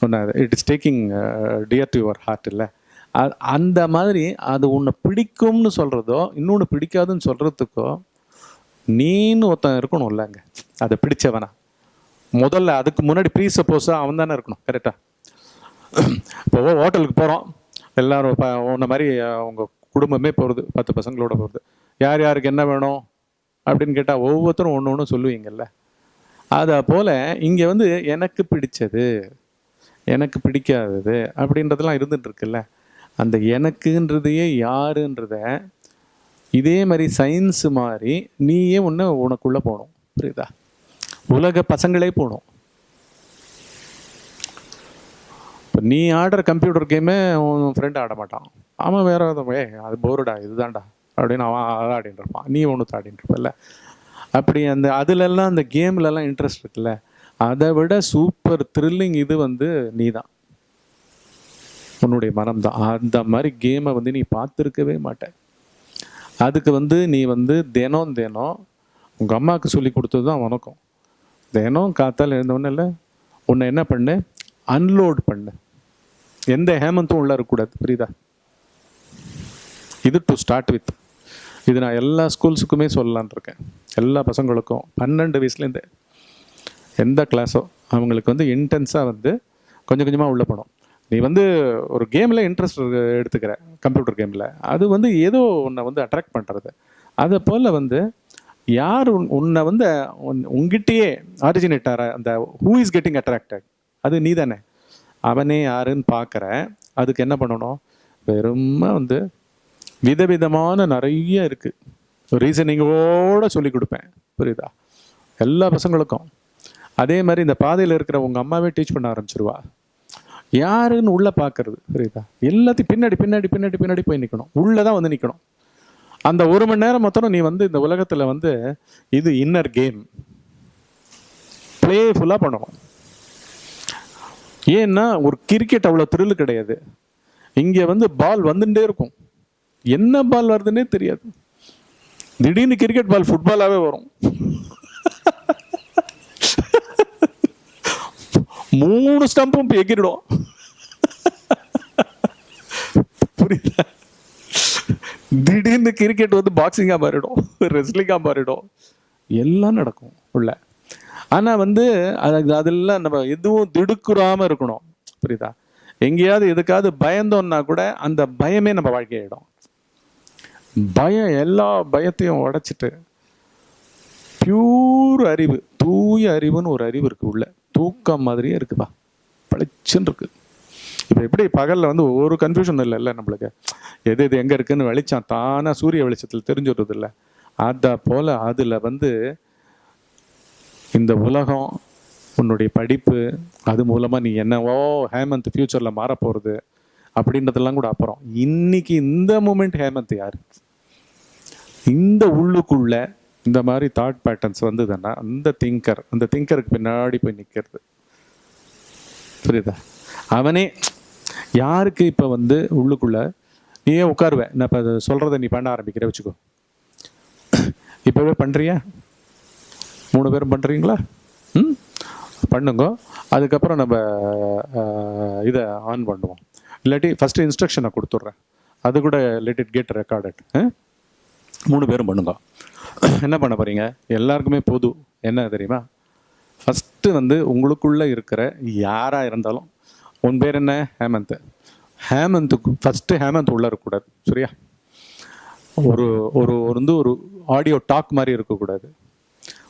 ஒன்று it is taking dear to your heart இல்லை. அந்த மாதிரி அது உன்னை பிடிக்கும்னு சொல்கிறதோ இன்னொன்று பிடிக்காதுன்னு சொல்கிறதுக்கோ நீன்னு ஒருத்தன் இருக்கணும் இல்லைங்க அதை பிடிச்சவனா. முதல்ல அதுக்கு முன்னாடி ப்ரீ சப்போஸாக அவன் தானே இருக்கணும் கரெக்டாக இப்போ ஹோட்டலுக்கு போகிறோம் எல்லாரும் இப்போ உன்ன மாதிரி அவங்க குடும்பமே போகிறது பத்து பசங்களோட போகிறது யார் யாருக்கு என்ன வேணும் அப்படின்னு கேட்டால் ஒவ்வொருத்தரும் ஒன்று ஒன்று சொல்லுவீங்கல்ல. அதை போல் இங்கே வந்து எனக்கு பிடிச்சது எனக்கு பிடிக்காதது அப்படின்றதெல்லாம் இருந்துட்டு இருக்குல்ல. அந்த எனக்குன்றதையே யாருன்றத இதே மாதிரி சயின்ஸ் மாதிரி நீயே ஒன்று உனக்குள்ளே போகணும் புரியுதா? உலக பசங்களே போகணும் இப்போ நீ ஆடுற கம்ப்யூட்டர் கேமே உன் ஃப்ரெண்ட் ஆட மாட்டான். அவன் வேற ஏ அது போருடா இதுதான்டா? அப்படின்னு அவன் அதை ஆடின்னு இருப்பான். நீ ஒன்று ஆடின்னு இருப்பல்ல. அப்படி அந்த அதுலெல்லாம் அந்த கேம்லலாம் இன்ட்ரெஸ்ட் இருக்குல்ல. அதை விட சூப்பர் த்ரில்லிங் இது வந்து நீ தான் உன்னுடைய மனம் தான். அந்த மாதிரி கேமை வந்து நீ பார்த்துருக்கவே மாட்ட. அதுக்கு வந்து நீ வந்து தினம் தினம் உங்கள் அம்மாவுக்கு சொல்லி கொடுத்தது தான் உனக்கும். தினம் காத்தால் எழுந்தவொன்னே இல்லை உன்னை என்ன பண்ணு? அன்லோட் பண்ணு. எந்த ஹேமந்தும் உள்ள இருக்கக்கூடாது புரியுதா? இது டு ஸ்டார்ட் வித் இது நான் எல்லா ஸ்கூல்ஸுக்குமே சொல்லலான் இருக்கேன். எல்லா பசங்களுக்கும். பன்னெண்டு வயசுலேருந்து. எந்த கிளாஸோ அவங்களுக்கு வந்து இன்டென்ஸாக வந்து கொஞ்சம் கொஞ்சமாக உள்ளே போகணும். நீ வந்து ஒரு கேமில் இன்ட்ரெஸ்ட் எடுத்துக்கிற. கம்ப்யூட்டர் கேமில் அது வந்து ஏதோ உன்னை வந்து அட்ராக்ட் பண்ணுறது அதை போல் வந்து யார் உன்- உன்னை வந்து உன்- உன்கிட்டயே ஆரிஜினேட்டார அந்த ஹூ இஸ் கெட்டிங் அட்ராக்டட் அது நீ தானே அவனே யாருன்னு பார்க்குற அதுக்கு என்ன பண்ணணும்? வெறும வந்து விதவிதமான நிறைய இருக்குது ரீசனிங்கோட சொல்லி கொடுப்பேன். புரியுதா? எல்லா பசங்களுக்கும். அதே மாதிரி இந்த பாதையில் இருக்கிற உங்கள் அம்மாவே டீச் பண்ண ஆரம்பிச்சிருவா. யாருன்னு உள்ளே பார்க்கறது புரியுதா? எல்லாத்தையும் பின்னாடி பின்னாடி பின்னாடி பின்னாடி போய் நிற்கணும் உள்ளே தான் வந்து நிற்கணும் அந்த ஒரு மணி நேரம் மொத்தம் நீ வந்து இந்த உலகத்தில் வந்து இது இன்னர் கேம் ப்ளேஃபுல்லாக பண்ணணும். ஏன்னா ஒரு கிரிக்கெட் அவ்வளோ த்ரில் கிடையாது. இங்கே வந்து பால் வந்துட்டே இருக்கும். என்ன பால் வருதுன்னே தெரியாது. திடீர்னு கிரிக்கெட் பால் ஃபுட்பாலாகவே வரும். மூணு ஸ்டம்பும் எகிரிடும் புரியுதா? திடீர்னு கிரிக்கெட் வந்து பாக்ஸிங்காக மாறிடும் ரெஸ்லிங்காக மாறிடும். எல்லாம் நடக்கும் உள்ள. ஆனால் வந்து அது அதெல்லாம் நம்ம எதுவும் திடுக்குறாம இருக்கணும். புரியுதா? எங்கேயாவது எதுக்காவது பயந்தோம்னா கூட அந்த பயமே நம்ம வாழ்க்கையிடும். பயம் எல்லா பயத்தையும் உடைச்சிட்டு பியூர் அறிவு தூய அறிவுன்னு ஒரு அறிவு இருக்கு உள்ள. தூக்கம் மாதிரியே இருக்குப்பா. பளிச்சுன்னு இருக்குது இப்போ எப்படி பகலில் வந்து ஒரு கன்ஃபியூஷன் இல்லைல்ல நம்மளுக்கு. எது எது எங்கே இருக்குதுன்னு வெளிச்சம் தானாக சூரிய வெளிச்சத்தில் தெரிஞ்சுடுறது இல்லை அதை போல் அதில் வந்து இந்த உலகம் உன்னுடைய படிப்பு அது மூலமாக நீ என்னவோ ஹேமந்த் ஃப்யூச்சரில் மாறப்போகிறது அப்படின்றதெல்லாம் கூட அப்புறம். இன்னைக்கு இந்த மூமெண்ட் ஹேமந்த் யார்? இந்த உள்ளுக்குள்ள இந்த மாதிரி தாட் பேட்டர்ன்ஸ் வந்ததுன்னா அந்த திங்கர் அந்த திங்கருக்கு பின்னாடி போய் நிற்கிறது புரியுதா? அவனே யாருக்கு இப்போ வந்து உள்ளுக்குள்ள நீயே உட்காருவேன் நான் இப்போ சொல்கிறத நீ பண்ண ஆரம்பிக்கிற வச்சுக்கோ. இப்போவே பண்ணுறியா மூணு பேரும் பண்ணுறீங்களா ம்? பண்ணுங்க. அதுக்கப்புறம் நம்ம இதை ஆன் பண்ணுவோம். இல்லாட்டி ஃபஸ்ட்டு இன்ஸ்ட்ரக்ஷனை கொடுத்துட்றேன். அது கூட லெட் இட் கெட் ரெக்கார்டட் மூணு பேரும் பண்ணுங்க. என்ன பண்ண போகிறீங்க எல்லாருக்குமே பொது என்ன தெரியுமா? ஃபஸ்ட்டு வந்து உங்களுக்குள்ளே இருக்கிற யாராக இருந்தாலும் உன் பேர் என்ன? ஹேமந்த். ஹேமந்துக்கு ஃபஸ்ட்டு ஹேமந்த் உள்ளே இருக்கக்கூடாது சரியா? ஒரு ஒரு ஒரு வந்து ஒரு ஆடியோ டாக் மாதிரி இருக்கக்கூடாது.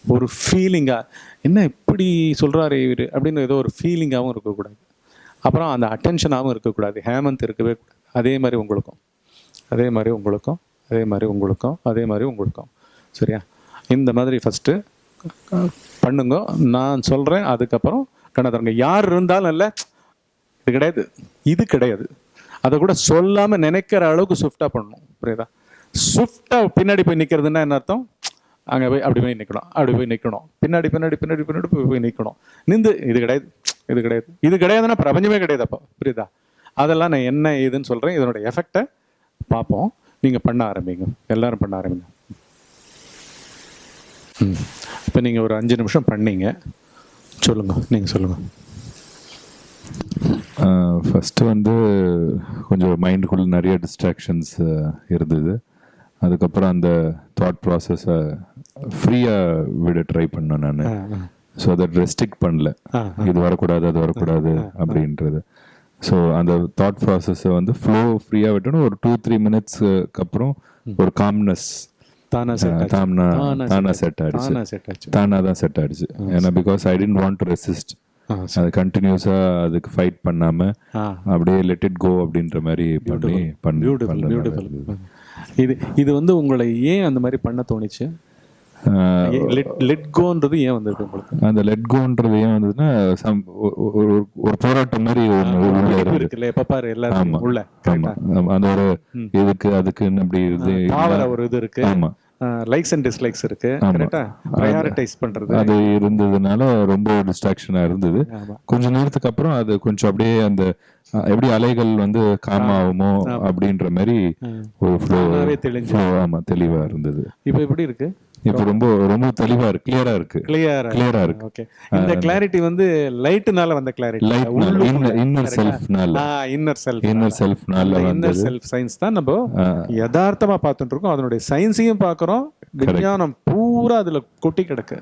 ஒரு ஃபீலிங்காக என்ன இப்படி சொல்கிறாரு இவர்? அப்படின்னு ஏதோ ஒரு ஃபீலிங்காகவும் இருக்கக்கூடாது. அப்புறம் அந்த அட்டென்ஷனாகவும் இருக்கக்கூடாது. ஹேமந்த் இருக்கவே கூடாது. அதே மாதிரி உங்களுக்கும். அதே மாதிரி உங்களுக்கும். அதே மாதிரி உங்களுக்கும். அதே மாதிரி உங்களுக்கும். சரியா? இந்த மாதிரி ஃபஸ்ட்டு பண்ணுங்க. நான் சொல்கிறேன் அதுக்கப்புறம் கண்ணாதரங்க யார் இருந்தாலும் இல்லை இது கிடையாது. இது கிடையாது. அதை கூட சொல்லாமல் நினைக்கிற அளவுக்கு ஸ்விஃப்டாக பண்ணணும். புரியுதா? ஸ்விஃப்டாக பின்னாடி போய் நிற்கிறதுன்னா என்ன அர்த்தம்? அங்கே போய் அப்படி போய் நிற்கணும் அப்படி போய் நிற்கணும் பின்னாடி பின்னாடி பின்னாடி பின்னாடி போய் போய் நிற்கணும் நின்று இது கிடையாது. இது கிடையாது. இது கிடையாதுன்னா பிரபஞ்சமே கிடையாது அப்போ. புரியுதா? அதெல்லாம் நான் என்ன ஏதுன்னு சொல்கிறேன் இதனோட எஃபெக்டை பார்ப்போம். நீங்கள் பண்ண ஆரம்பிங்க. எல்லாரும் பண்ண ஆரம்பிங்க. ம். இப்போ நீங்கள் ஒரு அஞ்சு நிமிஷம் பண்ணீங்க. சொல்லுங்கள் நீங்கள் சொல்லுங்கள் ஃபஸ்ட்டு வந்து கொஞ்சம் மைண்டுக்குள்ள நிறைய டிஸ்ட்ராக்ஷன்ஸ் இருந்தது. அதுக்கப்புறம் அந்த தாட் ப்ராசஸை ஃப்ரீயாக விட ட்ரை பண்ணேன் நான். ஸோ அதை ரெஸ்ட்ரிக்ட் பண்ணல. இது வரக்கூடாது அது வரக்கூடாது அப்படின்றது. ஸோ அந்த தாட் ப்ராசஸை வந்து ஃப்ளோ ஃப்ரீயாக விட்டோன்னு ஒரு டூ த்ரீ மினிட்ஸ்க்கு அப்புறம் ஒரு காம்னஸ் தானா செட் ஆயிடுச்சு. தானா தானா செட் ஆயிடுச்சு. ஏன்னா because I tend want to resist அது கண்டினியூஸாக அதுக்கு ஃபைட் பண்ணாம ஆ. அப்படியே லெட் இட் கோ அப்படின்ற மாதிரி பண்ணி பண்ணி. இது இது வந்து உங்களை ஏன் அந்த மாதிரி பண்ண தோணுச்சு? ஆஹ் லெட் லெட் கோன்றது ஏன் வந்தது உங்களுக்கு? அந்த லெட் கோன்றது ஏன் வந்ததுன்னா ஒ- ஒரு ஒரு போராட்டம் மாதிரி ஒன்று இருக்குல்ல எப்ப பாரு எல்லாரும் உள்ள. அந்த ஒரு இதுக்கு அதுக்குன்னு அப்படி இது ஒரு இது இருக்கு. ஆமா. லைக்ஸ் அண்ட் டிஸ்லைக்ஸ் இருக்கு. கரெக்டா ப்ரையாரிட்டைஸ் பண்றது. அது இருந்ததுனால ரொம்ப டிஸ்ட்ராக்ஷனா இருந்தது. கொஞ்ச நேரத்துக்கு அப்புறம் அது கொஞ்சம் அப்படியே அந்த எப்படி அலைகள் வந்து காம் ஆகுமோ அப்படின்ற மாதிரி ஒரு ஃப்ளோ ஆமா தெளிவா இருந்தது. இப்போ எப்படி இருக்கு? இப்போ ரொம்ப ரொம்ப தெளிவா இருக்கு கிளியரா இருக்கு. கிளியரா கிளியரா இருக்கு. ஓகே இந்த கிளாரிட்டி வந்து லைட்னால வந்த கிளாரிட்டி லைட் இன்னர் செல்ஃப்னால இன்னர் செல்ஃப் இன்னர் செல்ஃப்னால இன்னர் செல்ஃப் சயின்ஸ் தான் நம்ம யதார்த்தமா பார்த்துட்டு இருக்கோம். அதனுடைய சயின்ஸையும் பார்க்குறோம். விஞ்ஞானம் பூரா அதுல கொட்டி கிடக்கு.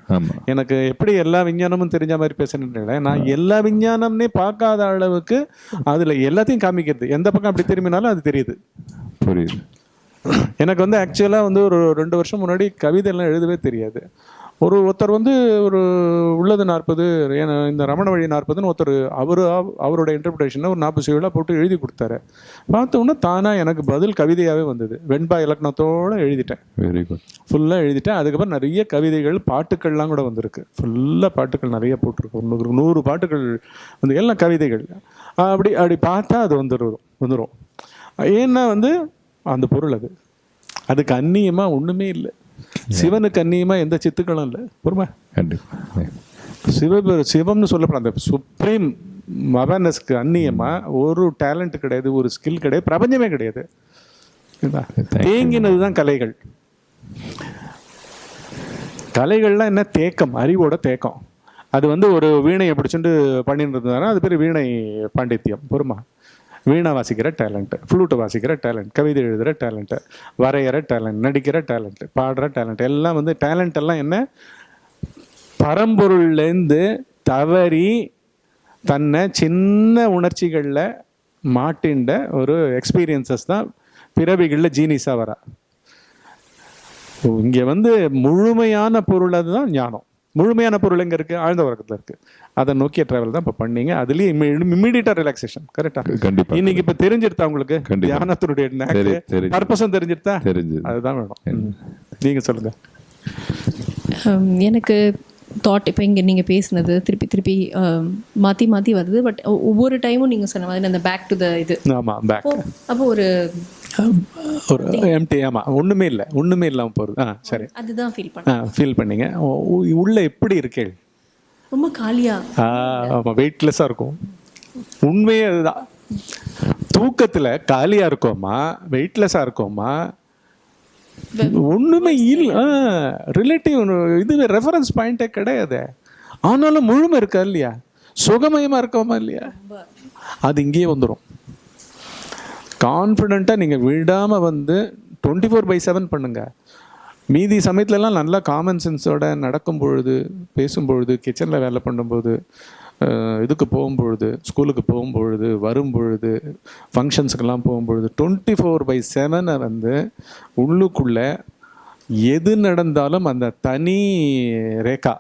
எனக்கு எப்படி எல்லா விஞ்ஞானமும் தெரிஞ்ச மாதிரி பேசுறேன் நான் எல்லா விஞ்ஞானம்னே பார்க்காத அளவுக்கு அதுல எல்லாத்தையும் காமிக்கிறது. எந்த பக்கம் அப்படி திரும்பினாலும் அது தெரியுது. புரியுது. எனக்கு வந்து ஆக்சுவலாக வந்து ஒரு ரெண்டு வருஷம் முன்னாடி கவிதையெல்லாம் எழுதவே தெரியாது. ஒரு ஒருத்தர் வந்து ஒரு உள்ளது நாற்பது ஏன்னா இந்த ரமண வழி நாற்பதுன்னு ஒருத்தர் அவர் அவரோட இன்டர்பிரேஷனை ஒரு நாற்பது சுவலாக போட்டு எழுதி கொடுத்தாரு. பார்த்த உடனே தானாக எனக்கு பதில் கவிதையாகவே வந்தது. வெண்பா இலக்கணத்தோடு எழுதிட்டேன். வெரி குட் ஃபுல்லாக எழுதிட்டேன். அதுக்கப்புறம் நிறைய கவிதைகள் பாட்டுக்கள்லாம் கூட வந்திருக்கு. ஃபுல்லாக பாட்டுகள் நிறைய போட்டிருக்கு. ஒரு நூறு நூறு பாட்டுகள் வந்து எல்லாம் கவிதைகள். அப்படி அப்படி பார்த்தா அது வந்துடும் வந்துடும் ஏன்னா வந்து அந்த பொருள் அது. அதுக்கு அந்நியமாக ஒன்றுமே இல்லை. சிவனுக்கு அந்நியமாக எந்த சித்துக்களும் இல்லை. பொறுமை. சிவபெரு சிவம்னு சொல்லப்படுற அந்த சுப்ரீம் அவேர்னஸ்க்கு அந்நியமாக ஒரு டேலண்ட் கிடையாது ஒரு ஸ்கில் கிடையாது பிரபஞ்சமே கிடையாது. தேங்கினது தான் கலைகள். கலைகள்லாம் என்ன? தேக்கம் அறிவோட தேக்கம். அது வந்து ஒரு வீணையை பிடிச்சிட்டு பண்ணிட்டு இருந்தாங்கன்னா அது பேர் வீணை பாண்டித்யம். பொறுமா. வீணை வாசிக்கிற டேலண்ட்டு ஃப்ளூட்டை வாசிக்கிற டேலண்ட் கவிதை எழுதுகிற டேலண்ட்டு வரைகிற டேலண்ட் நடிக்கிற டேலண்ட்டு பாடுற டேலண்ட் எல்லாம் வந்து டேலண்ட் எல்லாம் என்ன? பரம்பொருள்லேருந்து தவறி தன்னை சின்ன உணர்ச்சிகளில் மாட்டின்ற ஒரு எக்ஸ்பீரியன்சஸ் தான் பிறவிகளில் ஜீனிஸாக வரா. இங்கே வந்து முழுமையான பொருள் அதுதான் ஞானம். முழுமையான பொருள் எங்கே இருக்குது ஆழ்ந்த உறக்கத்தில் இருக்குது அதை நோக்கிய ட்ராவல் தான் இப்போ பண்ணீங்க. அதுலேயும் இம்மீடியட்டாக ரிலாக்ஸேஷன் கரெக்டாக கண்டிப்பா. இன்னைக்கு இப்போ தெரிஞ்சிருத்தா உங்களுக்கு? கண்டிப்பா. தியானத்தினுடைய பர்பஸும் தெரிஞ்சிருத்தா? தெரிஞ்சது. அதுதான் வேணும். நீங்கள் சொல்லுங்கள் எனக்கு தாட் இப்போ இங்கே நீங்கள் பேசுனது திருப்பி திருப்பி மாற்றி மாற்றி வருது. பட் ஒவ்வொரு டைமும் நீங்கள் சொன்ன மாதிரி அந்த பேக் டு த இது. ஆமாம் பேக் அப்போ ஒரு ஒரு எம்டி ஆமாம் ஒன்றுமே இல்லை. ஒன்றுமே இல்லாமல் போகிறது ஆ சரி. அதுதான் ஃபீல் பண்ணேன். ஆ ஃபீல் பண்ணீங்க உள்ள எப்படி இருக்கே? ரொம்ப காலியா. ஆ ஆமாம் வெயிட்லெஸ்ஸாக இருக்கும். உண்மையே அதுதான். தூக்கத்தில் காலியாக இருக்கோமா? வெயிட்லெஸ்ஸாக இருக்கோமா? ஒன்றுமே இல்லை. ரிலேட்டிவ் இது ரெஃபரன்ஸ் பாயிண்ட்டே கிடையாது. ஆனாலும் முழுமை இருக்கா இல்லையா? சுகமயமாக இருக்கோமா இல்லையா? அது இங்கேயே வந்துடும் கான்ஃபிடெண்ட்டாக நீங்கள் விடாமல் வந்து டுவெண்ட்டி ஃபோர் பை செவன் பண்ணுங்கள் மீதி சமயத்துலலாம் நல்லா காமன் சென்ஸோட நடக்கும் பொழுது பேசும் பொழுது கிச்சனில் வேலை பண்ணும்போது இதுக்கு போகும்பொழுது ஸ்கூலுக்கு போகும்பொழுது வரும்பொழுது ஃபங்க்ஷன்ஸுக்கெல்லாம் போகும்பொழுது டுவெண்ட்டி ஃபோர் பை செவனை வந்து உள்ளுக்குள்ளே எது நடந்தாலும் அந்த தனி ரேகா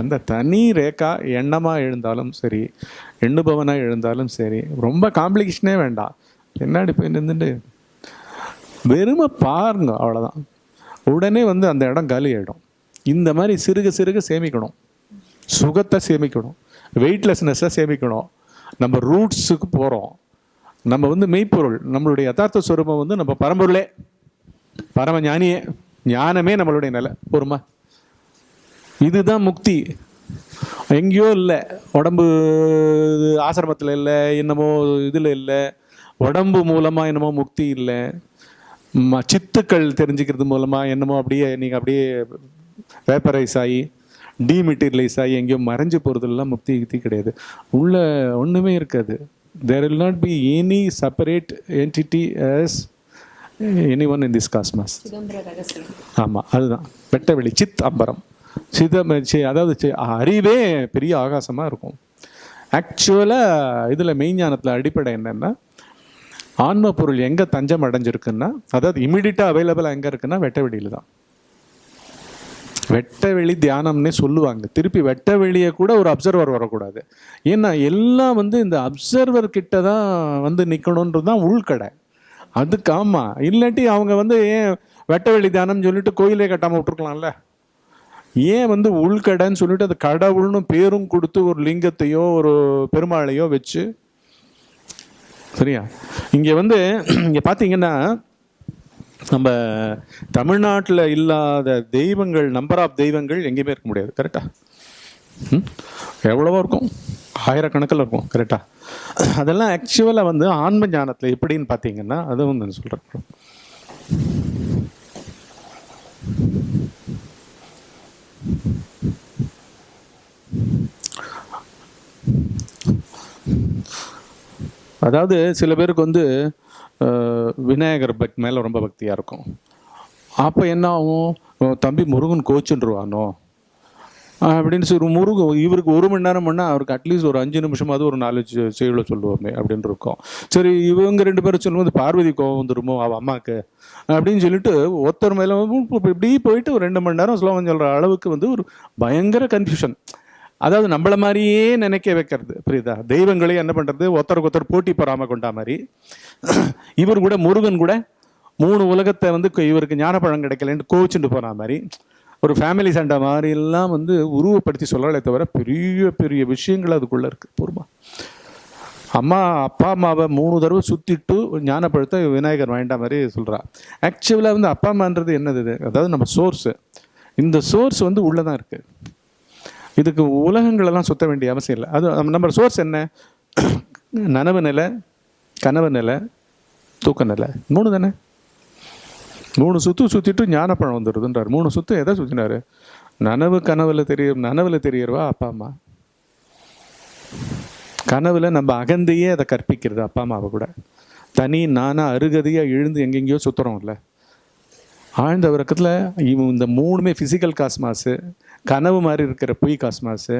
அந்த தனி ரேகா எண்ணமாக எழுந்தாலும் சரி எண்ணுபவனாக எழுந்தாலும் சரி ரொம்ப காம்ப்ளிகேஷனே வேண்டாம். என்னாடி போய் நின்றுட்டு வெறுமை பாருங்க அவ்வளோதான் உடனே வந்து அந்த இடம் காலி ஆகிடும் இந்த மாதிரி சிறுக சிறுக சேமிக்கணும். சுகத்தை சேமிக்கணும். வெயிட்லெஸ்னஸை சேமிக்கணும். நம்ம ரூட்ஸுக்கு போகிறோம் நம்ம வந்து மெய்ப்பொருள் நம்மளுடைய யதார்த்த ஸ்வரூபம் வந்து நம்ம பரம்பொருளே. பரம ஞானியே ஞானமே நம்மளுடைய நிலை பொறுமா. இதுதான் முக்தி. எங்கேயோ இல்லை உடம்பு ஆசிரமத்தில் இல்லை என்னமோ இதில் இல்லை உடம்பு மூலமாக என்னமோ முக்தி இல்லை. ம- சித்துக்கள் தெரிஞ்சுக்கிறது மூலமாக என்னமோ அப்படியே நீங்கள் அப்படியே வேப்பரைஸ் ஆகி டீமெட்டீரியலைஸ் ஆகி எங்கேயோ மறைஞ்சு போகிறதுலாம் முக்தி கிக்தி கிடையாது. உள்ள ஒன்றுமே இருக்காது. There will not be any separate entity as any one in this cosmos ஆமாம் அதுதான். வெட்ட வெளி சித் அம்பரம். சிதம் அதாவது அறிவே பெரிய ஆகாசமாக இருக்கும். ஆக்சுவலாக இதில் மெய்ஞானத்தில் அடிப்படை என்னென்னா ஆன்ம பொருள் எங்கே தஞ்சம் அடைஞ்சிருக்குன்னா அதாவது இமிடியட்டாக அவைலபிளாக எங்கே இருக்குன்னா வெட்ட வெளியில் தான். வெட்ட வெளி தியானம்னே சொல்லுவாங்க. திருப்பி வெட்ட வெளியே கூட ஒரு அப்சர்வர் வரக்கூடாது. ஏன்னா எல்லாம் வந்து இந்த அப்சர்வர் கிட்ட தான் வந்து நிற்கணுன்றது தான் உள்கடை. அதுக்கு ஆமாம் இல்லாட்டி அவங்க வந்து ஏன் வெட்ட வெளி தியானம்னு சொல்லிட்டு கோயிலே கட்டாமல் விட்டுருக்கலாம்ல? ஏன் வந்து உள்கடைன்னு சொல்லிட்டு அது கடவுள்னு பேரும் கொடுத்து ஒரு லிங்கத்தையோ ஒரு பெருமாளையோ வச்சு சரியா? இங்கே வந்து இங்கே பார்த்தீங்கன்னா நம்ம தமிழ்நாட்டில் இல்லாத தெய்வங்கள் நம்பர் ஆஃப் தெய்வங்கள் எங்கேயுமே இருக்க முடியாது. கரெக்டா எவ்வளவோ இருக்கும். ஆயிரக்கணக்கில் இருக்கும். கரெக்டா அதெல்லாம் ஆக்சுவலாக வந்து ஆன்ம ஞானத்தில் எப்படின்னு பார்த்தீங்கன்னா அதுவும் நான் சொல்கிறேன் அதாவது சில பேருக்கு வந்து விநாயகர் பக் மேலே ரொம்ப பக்தியாக இருக்கும். அப்போ என்ன ஆகும்? தம்பி முருகன் கோச்சுன்றுவானோ? அப்படின்னு சொல்லி முருகன் இவருக்கு ஒரு மணி நேரம் பண்ணால் அவருக்கு அட்லீஸ்ட் ஒரு அஞ்சு நிமிஷமாவது ஒரு நாலு செ- செய்யுளை சொல்லுவோமே அப்படின்னு இருக்கும். சரி இவங்க ரெண்டு பேரும் சொல்லும்போது பார்வதி கோவம் வந்துருமோ? அவள் அம்மாவுக்கு அப்படின்னு சொல்லிட்டு ஒருத்தர் மேலே இப்படி போயிட்டு ஒரு ரெண்டு மணி நேரம் ஸ்லோகம் சொல்கிற அளவுக்கு வந்து ஒரு பயங்கர கன்ஃபியூஷன் அதாவது நம்மள மாதிரியே நினைக்க வைக்கிறது. புரியுதா? தெய்வங்களே என்ன பண்ணுறது ஒருத்தருக்கு ஒருத்தர் போட்டி பொறாம கொண்டா மாதிரி. இவர் கூட முருகன் கூட மூணு உலகத்தை வந்து இவருக்கு ஞானப்பழம் கிடைக்கலன்னு கோவிச்சுட்டு போன மாதிரி. ஒரு ஃபேமிலி சண்டை மாதிரி எல்லாம் வந்து உருவப்படுத்தி சொல்லலே தவிர பெரிய பெரிய விஷயங்கள் அதுக்குள்ளே இருக்குது பொறுமா. அம்மா அப்பா அம்மாவை மூணு தடவை சுற்றிட்டு ஞானப்பழத்தை விநாயகர் வாங்கிட்ட மாதிரி சொல்கிறா ஆக்சுவலாக வந்து அப்பா அம்மான்றது என்னது இது? அதாவது நம்ம சோர்ஸு இந்த சோர்ஸ் வந்து உள்ளே தான் இருக்குது இதுக்கு உலகங்களெல்லாம் சுத்த வேண்டிய அவசியம் இல்லை. அது நம்ம- சோர்ஸ் என்ன? நனவு நிலை கனவு நிலை தூக்க நிலை. மூணு தானே? மூணு சுத்து சுற்றிட்டு ஞானப்பழம் வந்துடுதுன்றார். மூணு சுத்து எதை சுற்றினார் நனவு கனவில் தெரிய நனவில் தெரியறவா? அப்பா அம்மா. கனவில் நம்ம அகந்தையே அதை கற்பிக்கிறது அப்பா அம்மாவை கூட. தனி நானா அருகதையாக எழுந்து எங்கெங்கேயோ சுத்துறோம்ல. ஆழ்ந்த உறக்கத்தில் இவன் இந்த மூணுமே ஃபிசிக்கல் காஸ்மாஸு கனவு மாதிரி இருக்கிற பொய் காஸ்மாஸு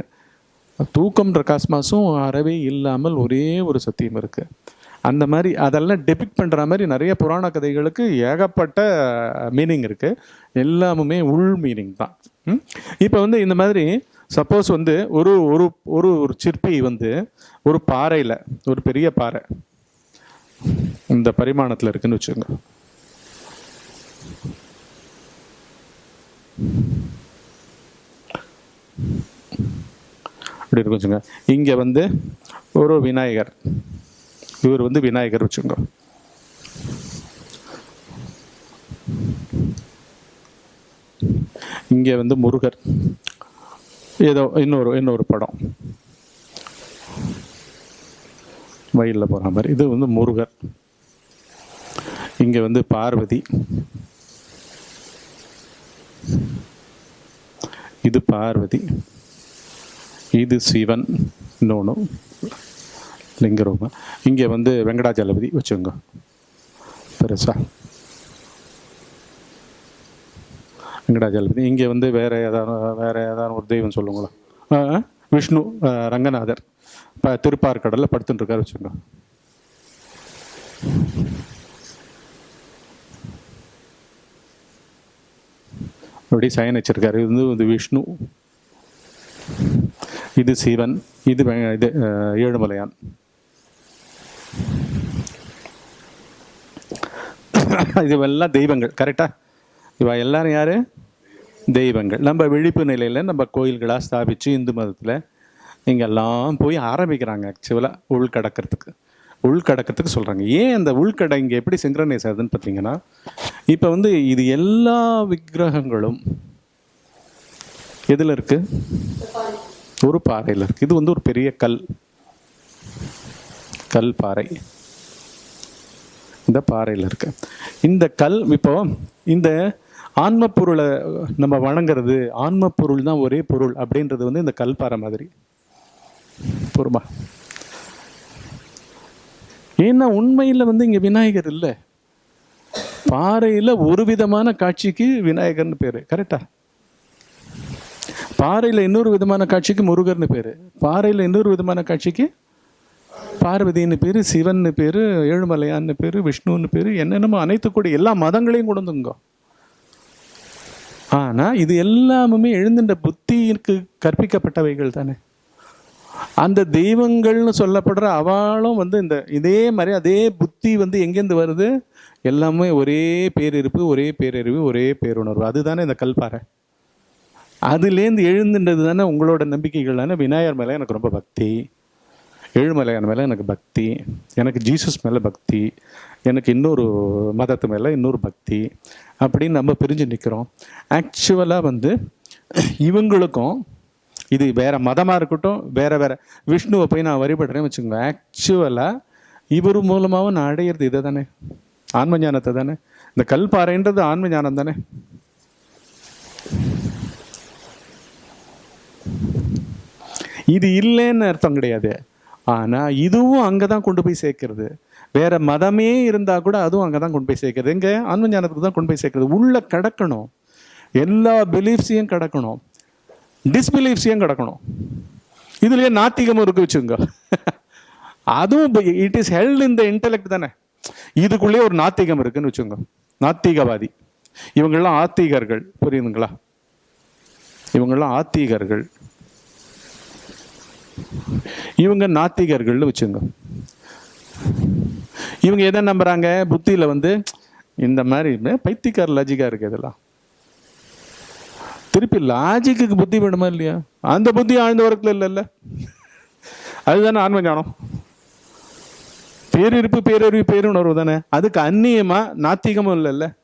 தூக்கம்ன்ற காஸ்மாஸும் அறவே இல்லாமல் ஒரே ஒரு சத்தியம் இருக்குது அந்த மாதிரி அதெல்லாம் டெபிக் பண்ணுற மாதிரி நிறைய புராண கதைகளுக்கு ஏகப்பட்ட மீனிங் இருக்குது எல்லாமுமே உள் மீனிங் தான். இப்போ வந்து இந்த மாதிரி சப்போஸ் வந்து ஒரு ஒரு ஒரு ஒரு சிற்பி வந்து ஒரு பாறையில் ஒரு பெரிய பாறை இந்த பரிமாணத்தில் இருக்குன்னு வச்சுக்கோங்க. அப்படி இருக்கும் வச்சுங்க. இங்கே வந்து ஒரு விநாயகர். இவர் வந்து விநாயகர் வச்சுங்க. இங்கே வந்து முருகர். ஏதோ இன்னொரு இன்னொரு படம். வயலில் போகிற மாதிரி. இது வந்து முருகர். இங்கே வந்து பார்வதி. இது பார்வதி. இது சிவன் இன்னொன்று லிங்கரூபம். இங்கே வந்து வெங்கடாஜலபதி வச்சுங்க பெருசா. வெங்கடாஜலபதி இங்கே வந்து வேற ஏதாவது வேற ஏதாவது ஒரு தெய்வம் சொல்லுங்களா விஷ்ணு ரங்கநாதர் இப்போ திருப்பார்கடலில் படுத்துட்டு இருக்காரு வச்சுங்க அப்படி சயன் வச்சிருக்காரு இது வந்து விஷ்ணு. இது சிவன் இது இது ஏழுமலையான். இதுவெல்லாம் தெய்வங்கள் கரெக்டா? இவ எல்லாரும் யாரு? தெய்வங்கள். நம்ம விழிப்பு நிலையில் நம்ம கோயில்களாக ஸ்தாபிச்சு இந்து மதத்தில் இங்கெல்லாம் போய் ஆரம்பிக்கிறாங்க ஆக்சுவலாக உள்கடக்கிறதுக்கு உள்கடக்கத்துக்கு சொல்கிறாங்க ஏன் அந்த உள்கடை இங்கே எப்படி சிங்க்ரனைஸ் ஆகுதுன்னு பார்த்தீங்கன்னா இப்போ வந்து இது எல்லா விக்கிரகங்களும் எதில் இருக்குது ஒரு பாறையில் இருக்குது இது வந்து ஒரு பெரிய கல். கல் பாறை. இந்த பாறையில் இருக்கு. இந்த கல் இப்போ இந்த ஆன்ம பொருளை நம்ம வணங்குறது ஆன்ம பொருள் தான் ஒரே பொருள் அப்படின்றது வந்து இந்த கல் பாறை மாதிரி. பொறுமா? ஏன்னா உண்மையில் வந்து இங்கே விநாயகர் இல்லை. பாறையில் ஒரு விதமான காட்சிக்கு விநாயகர்னு பேர். கரெக்டா? பாறையில் இன்னொரு விதமான காட்சிக்கு முருகர்னு பேர். பாறையில் இன்னொரு விதமான காட்சிக்கு பார்வதின்னு பேர் சிவன்னு பேர் ஏழுமலையான்னு பேர் விஷ்ணுன்னு பேர் என்னென்னமோ அனைத்து கூட எல்லா மதங்களையும் கொண்டு ஆனால் இது எல்லாமுமே எழுந்துட்ட புத்திக்கு கற்பிக்கப்பட்டவைகள் தானே. அந்த தெய்வங்கள்னு சொல்லப்படுற அவளும் வந்து இந்த இதே மாதிரி அதே புத்தி வந்து எங்கேருந்து வருது? எல்லாமே ஒரே பேரிருப்பு ஒரே பேரறிவு ஒரே பேருணர்வு. அதுதானே இந்த கல்பாறை. அதுலேருந்து எழுந்துன்றது தானே உங்களோட நம்பிக்கைகள் தானே? விநாயகர் மேலே எனக்கு ரொம்ப பக்தி. ஏழுமலையான் மேலே எனக்கு பக்தி. எனக்கு ஜீசஸ் மேலே பக்தி. எனக்கு இன்னொரு மதத்து மேலே இன்னொரு பக்தி. அப்படின்னு நம்ம பிரிஞ்சு நிற்கிறோம் ஆக்சுவலாக வந்து இவங்களுக்கும் இது வேறு மதமாக இருக்கட்டும் வேறு வேற விஷ்ணுவை போய் நான் வழிபடுறேன்னு வச்சுக்கோங்க. ஆக்சுவலாக இவர் மூலமாகவும் நான் அடையிறது இதை தானே ஆன்ம ஞானத்தை தானே இந்த கல்பாறைன்றது ஆன்ம ஞானம் தானே இது இல்லைன்னு அர்த்தம் கிடையாது. ஆனால் இதுவும் அங்கே தான் கொண்டு போய் சேர்க்கிறது. வேற மதமே இருந்தால் கூட அதுவும் அங்கே தான் கொண்டு போய் சேர்க்கிறது. எங்கே ஆன்ம ஞானத்துக்கு தான் கொண்டு போய் சேர்க்கிறது. உள்ளே கிடக்கணும். எல்லா பிலீஃப்ஸையும் கிடக்கணும். டிஸ்பிலீஃப்ஸையும் கிடக்கணும். இதுலயே நாத்திகமும் இருக்கு வச்சுங்க அதுவும் இட் இஸ் ஹெல்ட் இந்த இன்டெலெக்ட் தானே. இதுக்குள்ளேயே ஒரு நாத்திகம் இருக்குன்னு வச்சுங்க நாத்திகவாதி. இவங்கெல்லாம் ஆத்திகர்கள். புரியுதுங்களா? இவங்கெல்லாம் ஆத்திகர்கள். இவங்க நாத்திகர்கள்னு வச்சுங்க. இவங்க எதை நம்புறாங்க? புத்தியில வந்து இந்த மாதிரி பைத்தியக்கார லாஜிக்கா இருக்கு இதெல்லாம். திருப்பி லாஜிக்கு புத்தி வேணுமா இல்லையா? அந்த புத்தி ஆழ்ந்த உரத்துல இல்லைல்ல. அதுதானே ஆன்ம ஞானம். பேரிருப்பு பேரறிவு பேருணர்வு தானே. அதுக்கு அந்நியமா நாத்திகமும் இல்லைல்ல.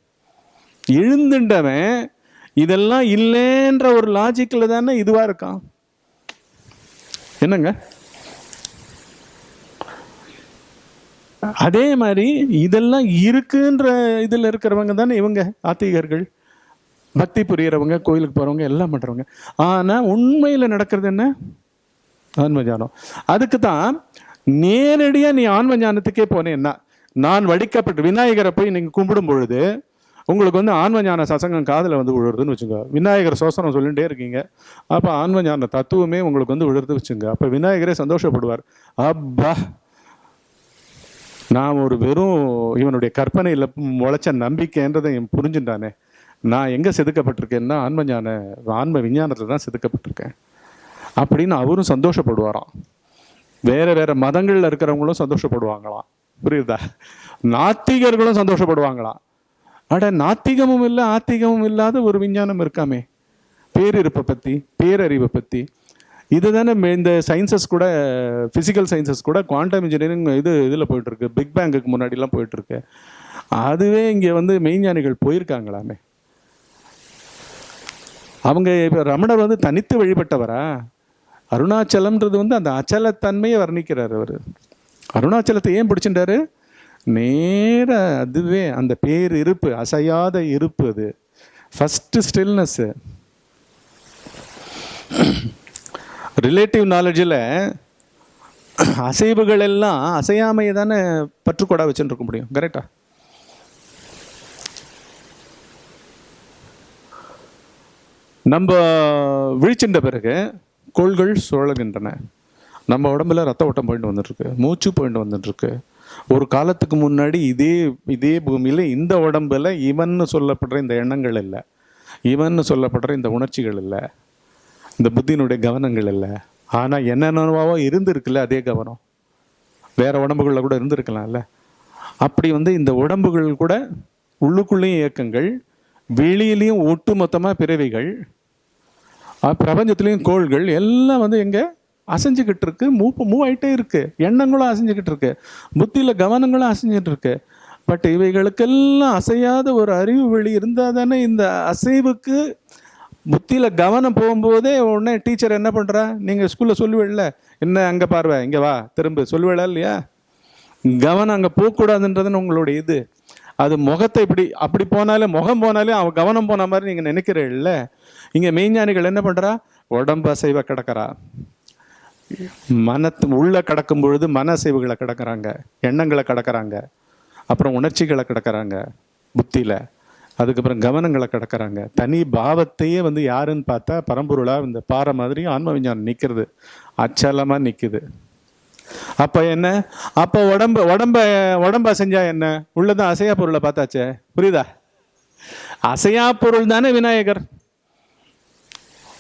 எழுந்துட்டவன் இதெல்லாம் இல்லைன்ற ஒரு லாஜிக்கில் தானே இதுவாக இருக்கான். என்னங்க? அதே மாதிரி இதெல்லாம் இருக்குன்ற இதில் இருக்கிறவங்க தானே இவங்க ஆத்திகர்கள். பக்தி புரியறவங்க கோயிலுக்கு போகிறவங்க எல்லாம் பண்ணுறவங்க ஆனால் உண்மையில் நடக்கிறது என்ன? ஆன்ம ஞானம் அதுக்கு தான் நேரடியாக நீ ஆன்ம ஞானத்துக்கே போனேன்னா நான் வடிக்கப்பட்டு விநாயகரை போய் நீங்கள் கும்பிடும் பொழுது உங்களுக்கு வந்து ஆன்ம ஞான சசங்கம் காதில் வந்து விழுறதுன்னு வச்சுங்க. விநாயகர் சோசனம் சொல்லிகிட்டே இருக்கீங்க. அப்போ ஆன்ம ஞான தத்துவமே உங்களுக்கு வந்து விழுறது வச்சுங்க. அப்போ விநாயகரே சந்தோஷப்படுவார். அப்பா நான் ஒரு வெறும் இவனுடைய கற்பனையில் முளைச்ச நம்பிக்கைன்றதை புரிஞ்சுட்டானே. நான் எங்கே செதுக்கப்பட்டிருக்கேன்னா ஆன்ம ஞான ஆன்ம விஞ்ஞானத்தில் தான் செதுக்கப்பட்டிருக்கேன். அப்படின்னு அவரும் சந்தோஷப்படுவாராம். வேற வேற மதங்களில் இருக்கிறவங்களும் சந்தோஷப்படுவாங்களாம். புரியுதா? நாத்திகர்களும் சந்தோஷப்படுவாங்களாம். அட நாத்திகமும் இல்லை ஆத்திகமும் இல்லாத ஒரு விஞ்ஞானம் இருக்காமே. பேரிருப்பை பற்றி பேரறிவை பற்றி இதுதானே தானே இந்த சயின்சஸ் கூட ஃபிசிக்கல் சயின்சஸ் கூட குவாண்டம் இன்ஜினியரிங் இது இதில் போயிட்டுருக்கு. பிக் பேங்குக்கு முன்னாடிலாம் போயிட்டுருக்கு. அதுவே இங்கே வந்து மெய்ஞானிகள் போயிருக்காங்களாமே. அவங்க இப்போ ரமணர் வந்து தனித்து வழிபட்டவரா? அருணாச்சலம்ன்றது வந்து அந்த அச்சலத்தன்மையை வர்ணிக்கிறார் அவர். அருணாச்சலத்தை ஏன் பிடிச்சிட்டாரு? நேர அதுவே அந்த பேர் இருப்பு அசையாத இருப்பு அது. ஃபஸ்ட்டு ஸ்டில்னஸ்ஸு ரிலேட்டிவ் நாலேஜில் அசைவுகள் எல்லாம் அசையாமையை தானே பற்றுக்கொடா வச்சுட்டு இருக்க முடியும். கரெக்டா நம்ம விழிச்சின்ற பிறகு கோள்கள் சுழல்கின்றன. நம்ம உடம்புல ரத்த ஓட்டம் போயிட்டு வந்துட்டுருக்கு மூச்சு போயிட்டு வந்துட்டுருக்கு ஒரு காலத்துக்கு முன்னாடி இதே இதே பூமியில் இந்த உடம்புல இவன்னு சொல்லப்படுற இந்த எண்ணங்கள் இல்லை. இவன்னு சொல்லப்படுற இந்த உணர்ச்சிகள் இல்லை. இந்த புத்தியினுடைய கவனங்கள் இல்லை. ஆனால் என்னென்னவாவோ இருந்திருக்குல்ல அதே கவனம். வேறு உடம்புகளில் கூட இருந்திருக்கலாம்ல. அப்படி வந்து இந்த உடம்புகள் கூட உள்ளுக்குள்ளேயும் இயக்கங்கள் வெளியிலையும் ஒட்டுமொத்தமாக பிறவிகள் பிரபஞ்சத்துலேயும் கோள்கள் எல்லாம் வந்து எங்கே அசைஞ்சுக்கிட்டு இருக்கு மூவ் மூவ் ஆகிட்டே இருக்கு. எண்ணங்களும் அசைஞ்சுக்கிட்டு இருக்கு புத்தியில் கவனங்களும் அசைஞ்சிட்டு இருக்கு பட் இவைகளுக்கெல்லாம் அசையாத ஒரு அறிவு வழி இருந்தால் தானே இந்த அசைவுக்கு புத்தியில் கவனம் போகும்போதே உடனே டீச்சர் என்ன பண்ணுறா நீங்கள் ஸ்கூலில் சொல்லுவேல என்ன அங்கே பார்வை? இங்கே வா திரும்ப. சொல்லுவேடா இல்லையா? கவனம் அங்கே போகக்கூடாதுன்றதுன்னு உங்களுடைய இது. அது முகத்தை இப்படி அப்படி போனாலே முகம் போனாலே அவன் கவனம் போன மாதிரி நீங்கள் நினைக்கிறீல்ல. இங்கே மெய்ஞானிகள் என்ன பண்ணுறா உடம்பு அசைவை கிடக்கிறா. மனத்து உள்ள கடக்கும் பொழுது மன அசைவுகளை கடக்கிறாங்க எண்ணங்களை கடக்கிறாங்க அப்புறம் உணர்ச்சிகளை கடக்கிறாங்க புத்தியில். அதுக்கப்புறம் கவனங்களை கடக்கிறாங்க. தனி பாவத்தையே வந்து யாருன்னு பார்த்தா பரம்பொருளாக இந்த பாறை மாதிரி ஆன்ம விஞ்ஞானம் நிற்கிறது அச்சலமாக நிற்குது அப்போ என்ன? அப்போ உடம்பு உடம்ப உடம்ப அசைஞ்சா என்ன? உள்ளதான் அசையா பொருளை பார்த்தாச்சே. புரியுதா? அசையா பொருள் தானே விநாயகர்.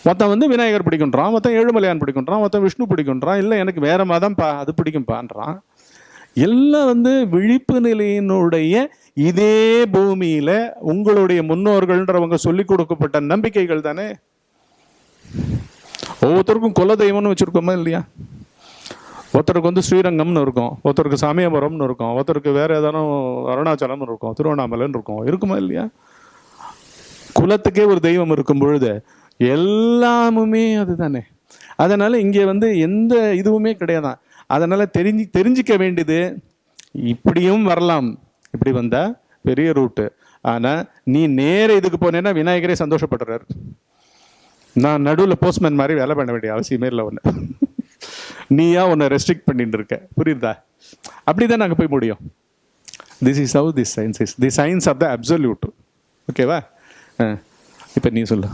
மொத்தம் வந்து விநாயகர் பிடிக்குன்றான் மொத்தம் ஏழுமலையான் பிடிக்குன்றான் மொத்தம் விஷ்ணு பிடிக்குன்றான் இல்லை எனக்கு வேற மதம் பா அது பிடிக்கும்பான்றான். எல்லாம் வந்து விழிப்பு நிலையினுடைய இதே பூமியில உங்களுடைய முன்னோர்கள்ன்றவங்க சொல்லி கொடுக்கப்பட்ட நம்பிக்கைகள் தானே? ஒவ்வொருத்தருக்கும் குல தெய்வம்னு வச்சிருக்கோமா இல்லையா? ஒருத்தருக்கு வந்து ஸ்ரீரங்கம்னு இருக்கும் ஒருத்தருக்கு சமயபுரம்னு இருக்கும் ஒருத்தருக்கு வேற ஏதாவது அருணாச்சலம்னு இருக்கும் திருவண்ணாமலைன்னு இருக்கும் இருக்குமா இல்லையா? குலத்துக்கே ஒரு தெய்வம் இருக்கும் பொழுது எல்லாமுமே அதுதானே. அதனால் இங்கே வந்து எந்த இதுவுமே கிடையாதான். அதனால் தெரிஞ்சு தெரிஞ்சிக்க வேண்டியது இப்படியும் வரலாம். இப்படி வந்தால் பெரிய ரூட்டு. ஆனால் நீ நேர இதுக்கு போனேன்னா விநாயகரே சந்தோஷப்படுறாரு. நான் நடுவில் போஸ்ட்மேன் மாதிரி வேலை பண்ண வேண்டிய அவசியமே இல்லை ஒன்று நீயா உன்னை ரெஸ்ட்ரிக்ட் பண்ணிட்டு இருக்க. புரியுதா? அப்படிதான் நாங்கள் போய் முடியும். This is how this science is the science of the absolute ஓகேவா இப்போ நீ சொல்லு.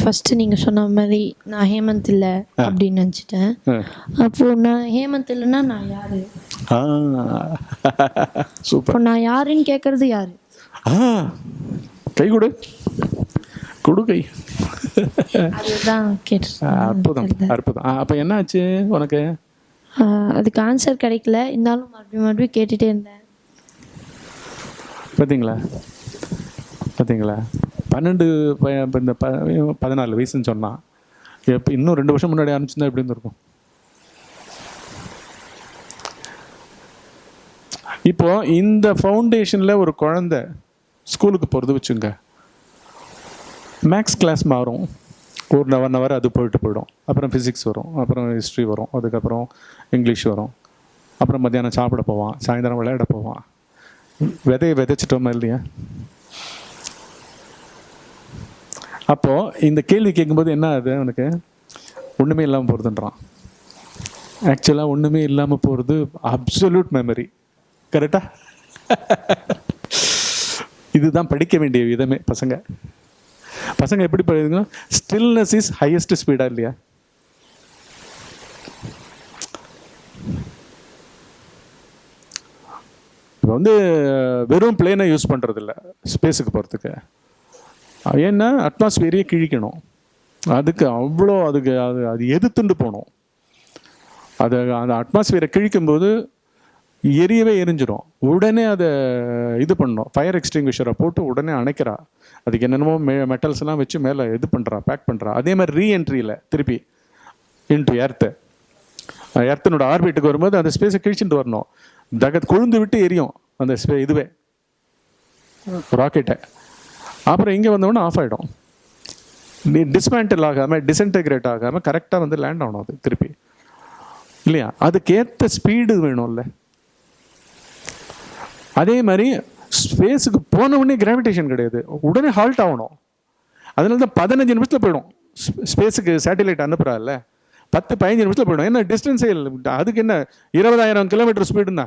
ஃபர்ஸ்ட் நீங்க சொன்ன மாதிரி நான் ஹேமந்த் இல்ல அப்படின்னு நினச்சிட்டேன். அப்போ நான் ஹேமந்த் இல்லைன்னா நான் யாரு? சூப்பர். நான் யாருன்னு கேட்கறது யாரு? கை கொடு. கொடு கை. அற்புதம் அற்புதம். அப்ப என்ன ஆச்சு உனக்கு? அதுக்கு ஆன்சர் கிடைக்கல. இருந்தாலும் மறுபடியும் மறுபடியும் கேட்டுட்டே இருந்தேன். பார்த்தீங்களா பார்த்தீங்களா பன்னெண்டு இந்த ப பதினாலு வயசுன்னு சொன்னான் எப்போ இன்னும் ரெண்டு வருஷம் முன்னாடி அனுப்பிச்சிருந்தா எப்படி இருந்திருக்கும்? இப்போ இந்த ஃபவுண்டேஷன்ல ஒரு குழந்தை ஸ்கூலுக்கு போகிறது வச்சுங்க. மேக்ஸ் கிளாஸ் மாறும். ஒரு ஒன் ஹவர் அது போயிட்டு போயிடும். அப்புறம் ஃபிசிக்ஸ் வரும். அப்புறம் ஹிஸ்ட்ரி வரும். அதுக்கப்புறம் இங்கிலீஷ் வரும். அப்புறம் மத்தியானம் சாப்பிட போவான். சாயந்தரம் விளையாட போவான். விதையை விதைச்சிட்டோமா இல்லையா? அப்போது இந்த கேள்வி கேட்கும்போது என்ன ஆகுது அவனுக்கு ஒன்றுமே இல்லாமல் போகிறதுன்றான் ஆக்சுவலாக ஒன்றுமே இல்லாமல் போகிறது அப்சல்யூட் மெமரி கரெக்டா இதுதான் படிக்க வேண்டிய விதமே பசங்க. பசங்க எப்படி படிக்குதுங்க ஸ்டில்னஸ் இஸ் ஹையஸ்ட் ஸ்பீடாக இல்லையா? இப்போ வந்து வெறும் பிளேனை யூஸ் பண்ணுறதில்ல ஸ்பேஸுக்கு போகிறதுக்கு ஏன்னா அட்மாஸ்பியரையே கிழிக்கணும். அதுக்கு அவ்வளோ அதுக்கு அது அது எதிர்த்துண்டு போகணும். அது அந்த அட்மாஸ்பியரை கிழிக்கும்போது எரியவே எரிஞ்சிடும் உடனே அதை இது பண்ணணும். ஃபயர் எக்ஸ்டிங்விஷரை போட்டு உடனே அணைக்கிறா. அதுக்கு என்னென்னமோ மெ மெட்டல்ஸ் எல்லாம் வச்சு மேலே இது பண்ணுறா பேக் பண்ணுறா அதே மாதிரி ரீஎன்ட்ரியில் திருப்பி இன்டு எர்த்து எர்த்தனோட ஆர்பிட்டுக்கு வரும்போது அந்த ஸ்பேஸை கிழிச்சுட்டு வரணும். தகத் கொழுந்து விட்டு எரியும் அந்த ஸ்பே இதுவே. ராக்கெட்டை அப்புறம் இங்கே வந்தோடனே ஆஃப் ஆகிடும் நீ டிஸ்மேண்டில் ஆகாமல் டிஸ்இன்டெகிரேட் ஆகாமல் கரெக்டாக வந்து லேண்ட் ஆகணும் அது திருப்பி. இல்லையா? அதுக்கேற்ற ஸ்பீடு வேணும்ல. அதே மாதிரி ஸ்பேஸுக்கு போன உடனே கிராவிடேஷன் கிடையாது. உடனே ஹால்ட் ஆகணும். அதனால தான் பதினஞ்சு நிமிஷத்தில் போயிடும். ஸ்பேஸுக்கு சேட்டலைட் இல்லை பத்து பதினஞ்சு நிமிஷத்தில் போயிடும். என்ன டிஸ்டன்ஸே இல்லை. அதுக்கு என்ன இருபதாயிரம் கிலோமீட்டர் ஸ்பீடுன்னா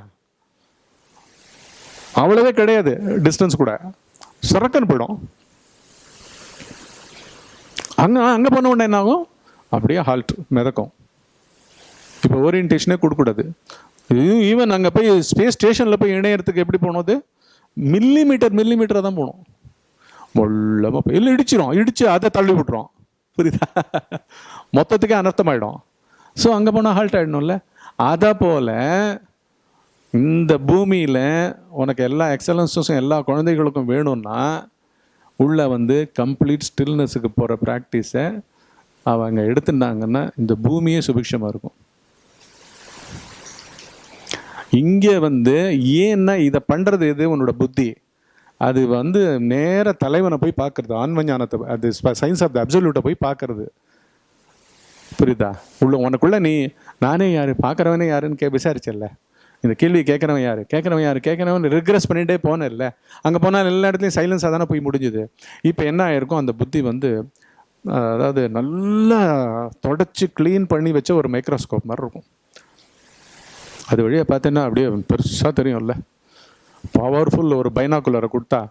அவ்வளவே கிடையாது டிஸ்டன்ஸ் கூட. சுரக்கன்னு போயிடும். அங்கே அங்கே போன உடனே என்ன ஆகும் அப்படியே ஹால்ட் மிதக்கும். இப்போ ஓரியன்டேஷனே கொடுக்கூடாது ஈவன் அங்கே போய் ஸ்பேஸ் ஸ்டேஷனில் போய் இணையறதுக்கு எப்படி போனது மில்லி மீட்டர் மில்லி மீட்டராக தான் போகணும். மொல்லமாக போய் இல்லை இடிச்சிரும். இடிச்சு அதை தள்ளி விட்டுரும். புரியுதா? மொத்தத்துக்கே அனர்த்தமாயிடும். ஸோ அங்கே போனால் ஹால்ட் ஆகிடணும்ல அதை போல் இந்த பூமியில் உனக்கு எல்லா எக்ஸலன்ஸஸும் எல்லா குழந்தைகளுக்கும் வேணும்னா உள்ளே வந்து கம்ப்ளீட் ஸ்டில்னஸுக்கு போகிற ப்ராக்டிஸை அவங்க எடுத்துட்டாங்கன்னா இந்த பூமியே சுபிக்ஷமாக இருக்கும். இங்கே வந்து ஏன்னா இதை பண்ணுறது எது? உன்னோட புத்தி. அது வந்து நேர தலைவனை போய் பார்க்கறது ஆன்மஞானத்தை அது சயின்ஸ் ஆஃப் த அப்சல்யூட்டை போய் பார்க்கறது. புரியுதா? உள்ள உனக்குள்ள நீ நானே யார்? பார்க்குறவனே யாருன்னு கே விசாரிச்சல்ல? இந்த கேள்வி கேட்குறவன் யார்? கேட்குறவன் யார்? கேட்குறவன் ரிக்ரெஸ் பண்ணிட்டே இல்லை அங்கே போனால் எல்லா இடத்துலையும் சைலன்ஸாக தானே போய் முடிஞ்சுது. இப்போ என்ன ஆயிருக்கும்? அந்த புத்தி வந்து அதாவது நல்லா தொடச்சி க்ளீன் பண்ணி வச்ச ஒரு மைக்ரோஸ்கோப் மாதிரி இருக்கும். அது வழியாக பார்த்தீங்கன்னா அப்படியே பெருசாக தெரியும்ல. பவர்ஃபுல் ஒரு பைனாக்குலரை கொடுத்தா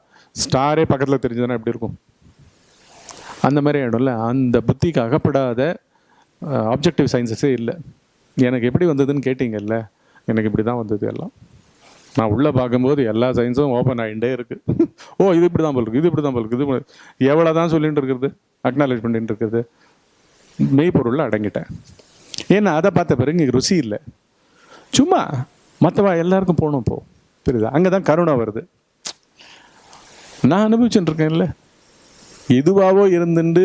ஸ்டாரே பக்கத்தில் தெரிஞ்சதுன்னா எப்படி இருக்கும்? அந்த மாதிரி ஆகிடும்ல அந்த புத்திக்கு அகப்படாத ஆப்ஜெக்டிவ் சயின்சஸே இல்லை. எனக்கு எப்படி வந்ததுன்னு கேட்டிங்கல்ல. எனக்கு இப்படி தான் வந்தது எல்லாம். நான் உள்ளே பார்க்கும்போது எல்லா சயின்ஸும் ஓப்பன் ஆகிட்டே இருக்குது ஓ இது இப்படி தான் போல் இருக்குது இது இப்படி தான் போல் இருக்குது இது எவ்வளோ தான் சொல்லிகிட்டு இருக்கிறது? அக்னாலேஜ் பண்ணிட்டு இருக்கிறது. மெய்ப்பொருளில் அடங்கிட்டேன். ஏன்னா அதை பார்த்த பிறகு இங்கே ருசி இல்லை. சும்மா மற்றவா எல்லாருக்கும் போகணும் போ. புரியுதா? அங்கே தான் கருணை வருது. நான் அனுபவிச்சுட்டு இருக்கேன்ல. எதுவாவோ இருந்துட்டு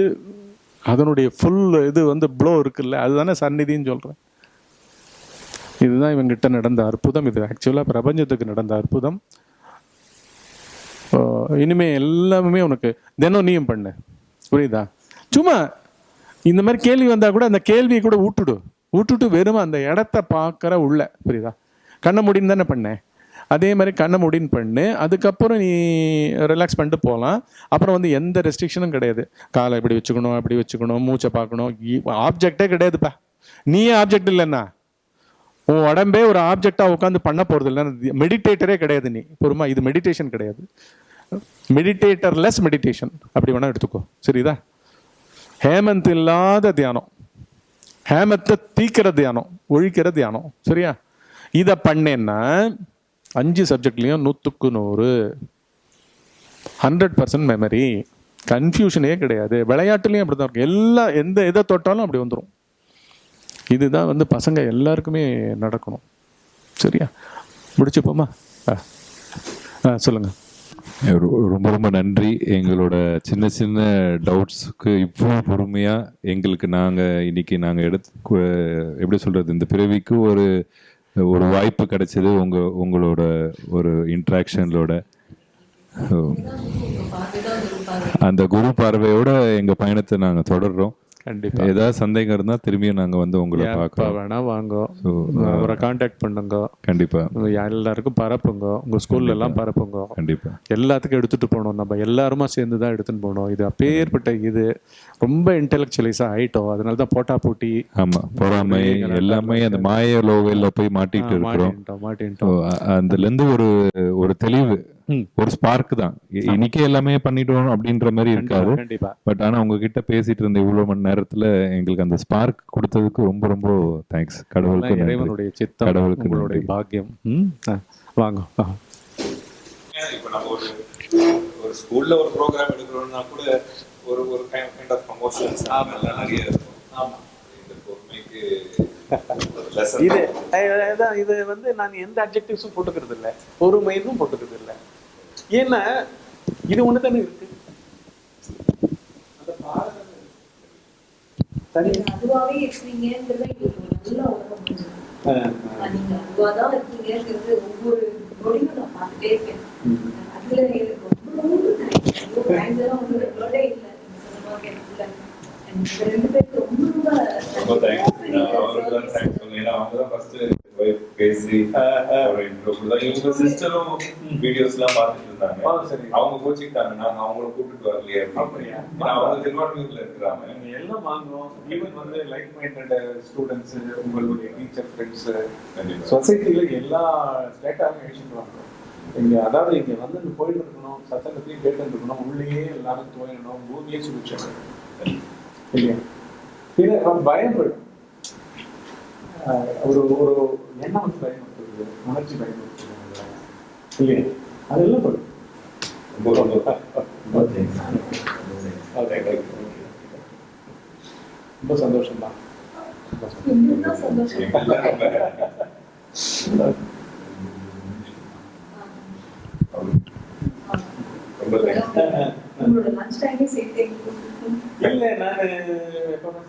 அதனுடைய ஃபுல் இது வந்து ப்ளோ இருக்குல்ல. அதுதானே சந்நிதின்னு சொல்கிறேன் இதுதான் இவங்கிட்ட நடந்த அற்புதம். இது ஆக்சுவலாக பிரபஞ்சத்துக்கு நடந்த அற்புதம். இனிமே எல்லாமே உனக்கு தினம் நீயும் பண்ணு. புரியுதா? சும்மா இந்த மாதிரி கேள்வி வந்தால் கூட அந்த கேள்வியை கூட விட்டுடு விட்டுட்டு வெறும் அந்த இடத்த பார்க்குற உள்ள புரியுதா? கண்ணை முடின்னு தானே பண்ணேன் அதே மாதிரி கண்ணை முடின்னு பண்ணு. அதுக்கப்புறம் நீ ரிலாக்ஸ் பண்ணிட்டு போகலாம் அப்புறம் வந்து எந்த ரெஸ்ட்ரிக்ஷனும் கிடையாது. காலை இப்படி வச்சுக்கணும் அப்படி வச்சுக்கணும் மூச்சை பார்க்கணும். ஆப்ஜெக்டே கிடையாதுப்பா. நீயே ஆப்ஜெக்ட் இல்லைன்னா. உன் உடம்பே ஒரு ஆப்ஜெக்டாக உட்காந்து பண்ண போகிறது இல்லை. மெடிடேட்டரே கிடையாது நீ. பொறுமா இது மெடிடேஷன் கிடையாது. மெடிடேட்டர் லெஸ் மெடிடேஷன் அப்படி வேணால் எடுத்துக்கோ. சரிதா? ஹேமந்த் இல்லாத தியானம். ஹேமத்தை தீக்கிற தியானம் ஒழிக்கிற தியானம். சரியா? இதை பண்ணேன்னா அஞ்சு சப்ஜெக்ட்லேயும் நூற்றுக்கு நூறு. ஹண்ட்ரட் பர்சன்ட் மெமரி கன்ஃபியூஷனே கிடையாது. விளையாட்டுலேயும் அப்படி தான் இருக்கும். எல்லா எந்த எதை தொட்டாலும் அப்படி வந்துடும் இதுதான் வந்து பசங்க எல்லாருக்குமே நடக்கணும். சரியா? முடிச்சுப்போமா? ஆ. ஆ சொல்லுங்கள் ரொம்ப ரொம்ப நன்றி. எங்களோட சின்ன சின்ன டவுட்ஸுக்கு இவ்வளோ பொறுமையாக எங்களுக்கு நாங்கள் இன்னைக்கு நாங்கள் எடுத்து எப்படி சொல்கிறது இந்த பிறவிக்கு ஒரு ஒரு வாய்ப்பு கிடைச்சது உங்கள் உங்களோட ஒரு இன்ட்ராக்ஷனோட அந்த குரு பார்வையோட எங்கள் பயணத்தை நாங்கள் தொடர்கிறோம் கண்டிப்பா. ஏதாவது சந்தேகம் இருந்தா திரும்பியும் நாங்க வந்து உங்களை எப்ப பார்க்கறோம் வேணா வாங்க. அவரை காண்டாக்ட் பண்ணுங்க. கண்டிப்பா. உங்க எல்லாருக்கும் பரப்புங்க. உங்க ஸ்கூல்ல எல்லாம் பரப்புங்க. கண்டிப்பா. எல்லாத்துக்கும் எடுத்துட்டு போகணும். நம்ம எல்லாருமா சேர்ந்து தான் எடுத்துன்னு போகணும். இது அப்பேற்பட்ட இது. ரொம்ப இன்டெலெக்சுவலைஸாக ஆயிட்டோம். அதனால தான் போட்டா போட்டி. ஆமா. பொறாமை எல்லாமே அந்த மாய லோகையில போய் மாட்டிட்டு இருக்கிறோம். மாட்டின்ட்டோம் மாட்டின்ட்டோம் ஸோ அதுல இருந்து ஒரு ஒரு தெளிவு. ஒரு ஸ்பார்க் தான். இன்னைக்கே எல்லாமே பண்ணிட்டோம் அப்படின்ற மாதிரி இருக்காது. கண்டிப்பா. பட் ஆனா உங்ககிட்ட பேசிட்டு இருந்த இவ்வளவு மணி நேரத்துல எங்களுக்கு அந்த ஸ்பார்க் கொடுத்ததுக்கு ரொம்ப ரொம்ப தேங்க்ஸ் கடவுளுக்கு. இறைவனுடைய சித்தம் கடவுளுக்கு உங்களுடைய. பாக்கியம். வாங்க வாங்க. இப்போ நம்ம ஒரு ஒரு ஸ்கூல்ல ஒரு ப்ரோக்ராம் எடுக்கிறோம்னா கூட ஒரு ஒரு கைண்ட் ஆஃப் ப்ரமோஷன்ஸ் நிறைய இருக்கும். ஆமா. இந்த பொறுமைக்கு இது இது வந்து நான் எந்த அப்ஜெக்டிவ்ஸும் போட்டுக்கிறது இல்லை பொறுமைன்னு போட்டுக்கிறது இல்லை ஏன்னா இது ஒன்று தானே இருக்கு. அந்த பேசி ஒரு இன்ட்ரோ கொடுத்தா இவங்க சிஸ்டரும் வீடியோஸ் எல்லாம் பார்த்துட்டு இருந்தாங்க. அவங்க கோச்சிக்கிட்டாங்க நாங்க அவங்கள கூப்பிட்டு வரலையே அப்படியா? அவங்க திருவாரூர்ல இருக்கிறாங்க. எல்லாம் வாங்கணும். ஈவன் வந்து லைக் மைண்டட் ஸ்டூடெண்ட்ஸ் உங்களுடைய டீச்சர் ஃப்ரெண்ட்ஸ் சொசைட்டில எல்லா ஸ்டேட்டாவும் எழுச்சிட்டு வாங்க இங்க அதாவது இங்க வந்து போயிட்டு இருக்கணும் சத்தங்கத்தையும் கேட்டு இருக்கணும் உள்ளேயே எல்லாரும் தோயணும் பூமியே சுபிச்சணும் இல்லையா? இது பயப்படும் ஒரு ஒரு எண்ணம் பயன்படுத்துறது உணர்ச்சி பயன்படுத்துறது. இல்லையா? அதெல்லாம் படும் ரொம்ப சந்தோஷம். தான் ரொம்ப தேங்க்ஸ் இல்ல நான் எப்பவுமே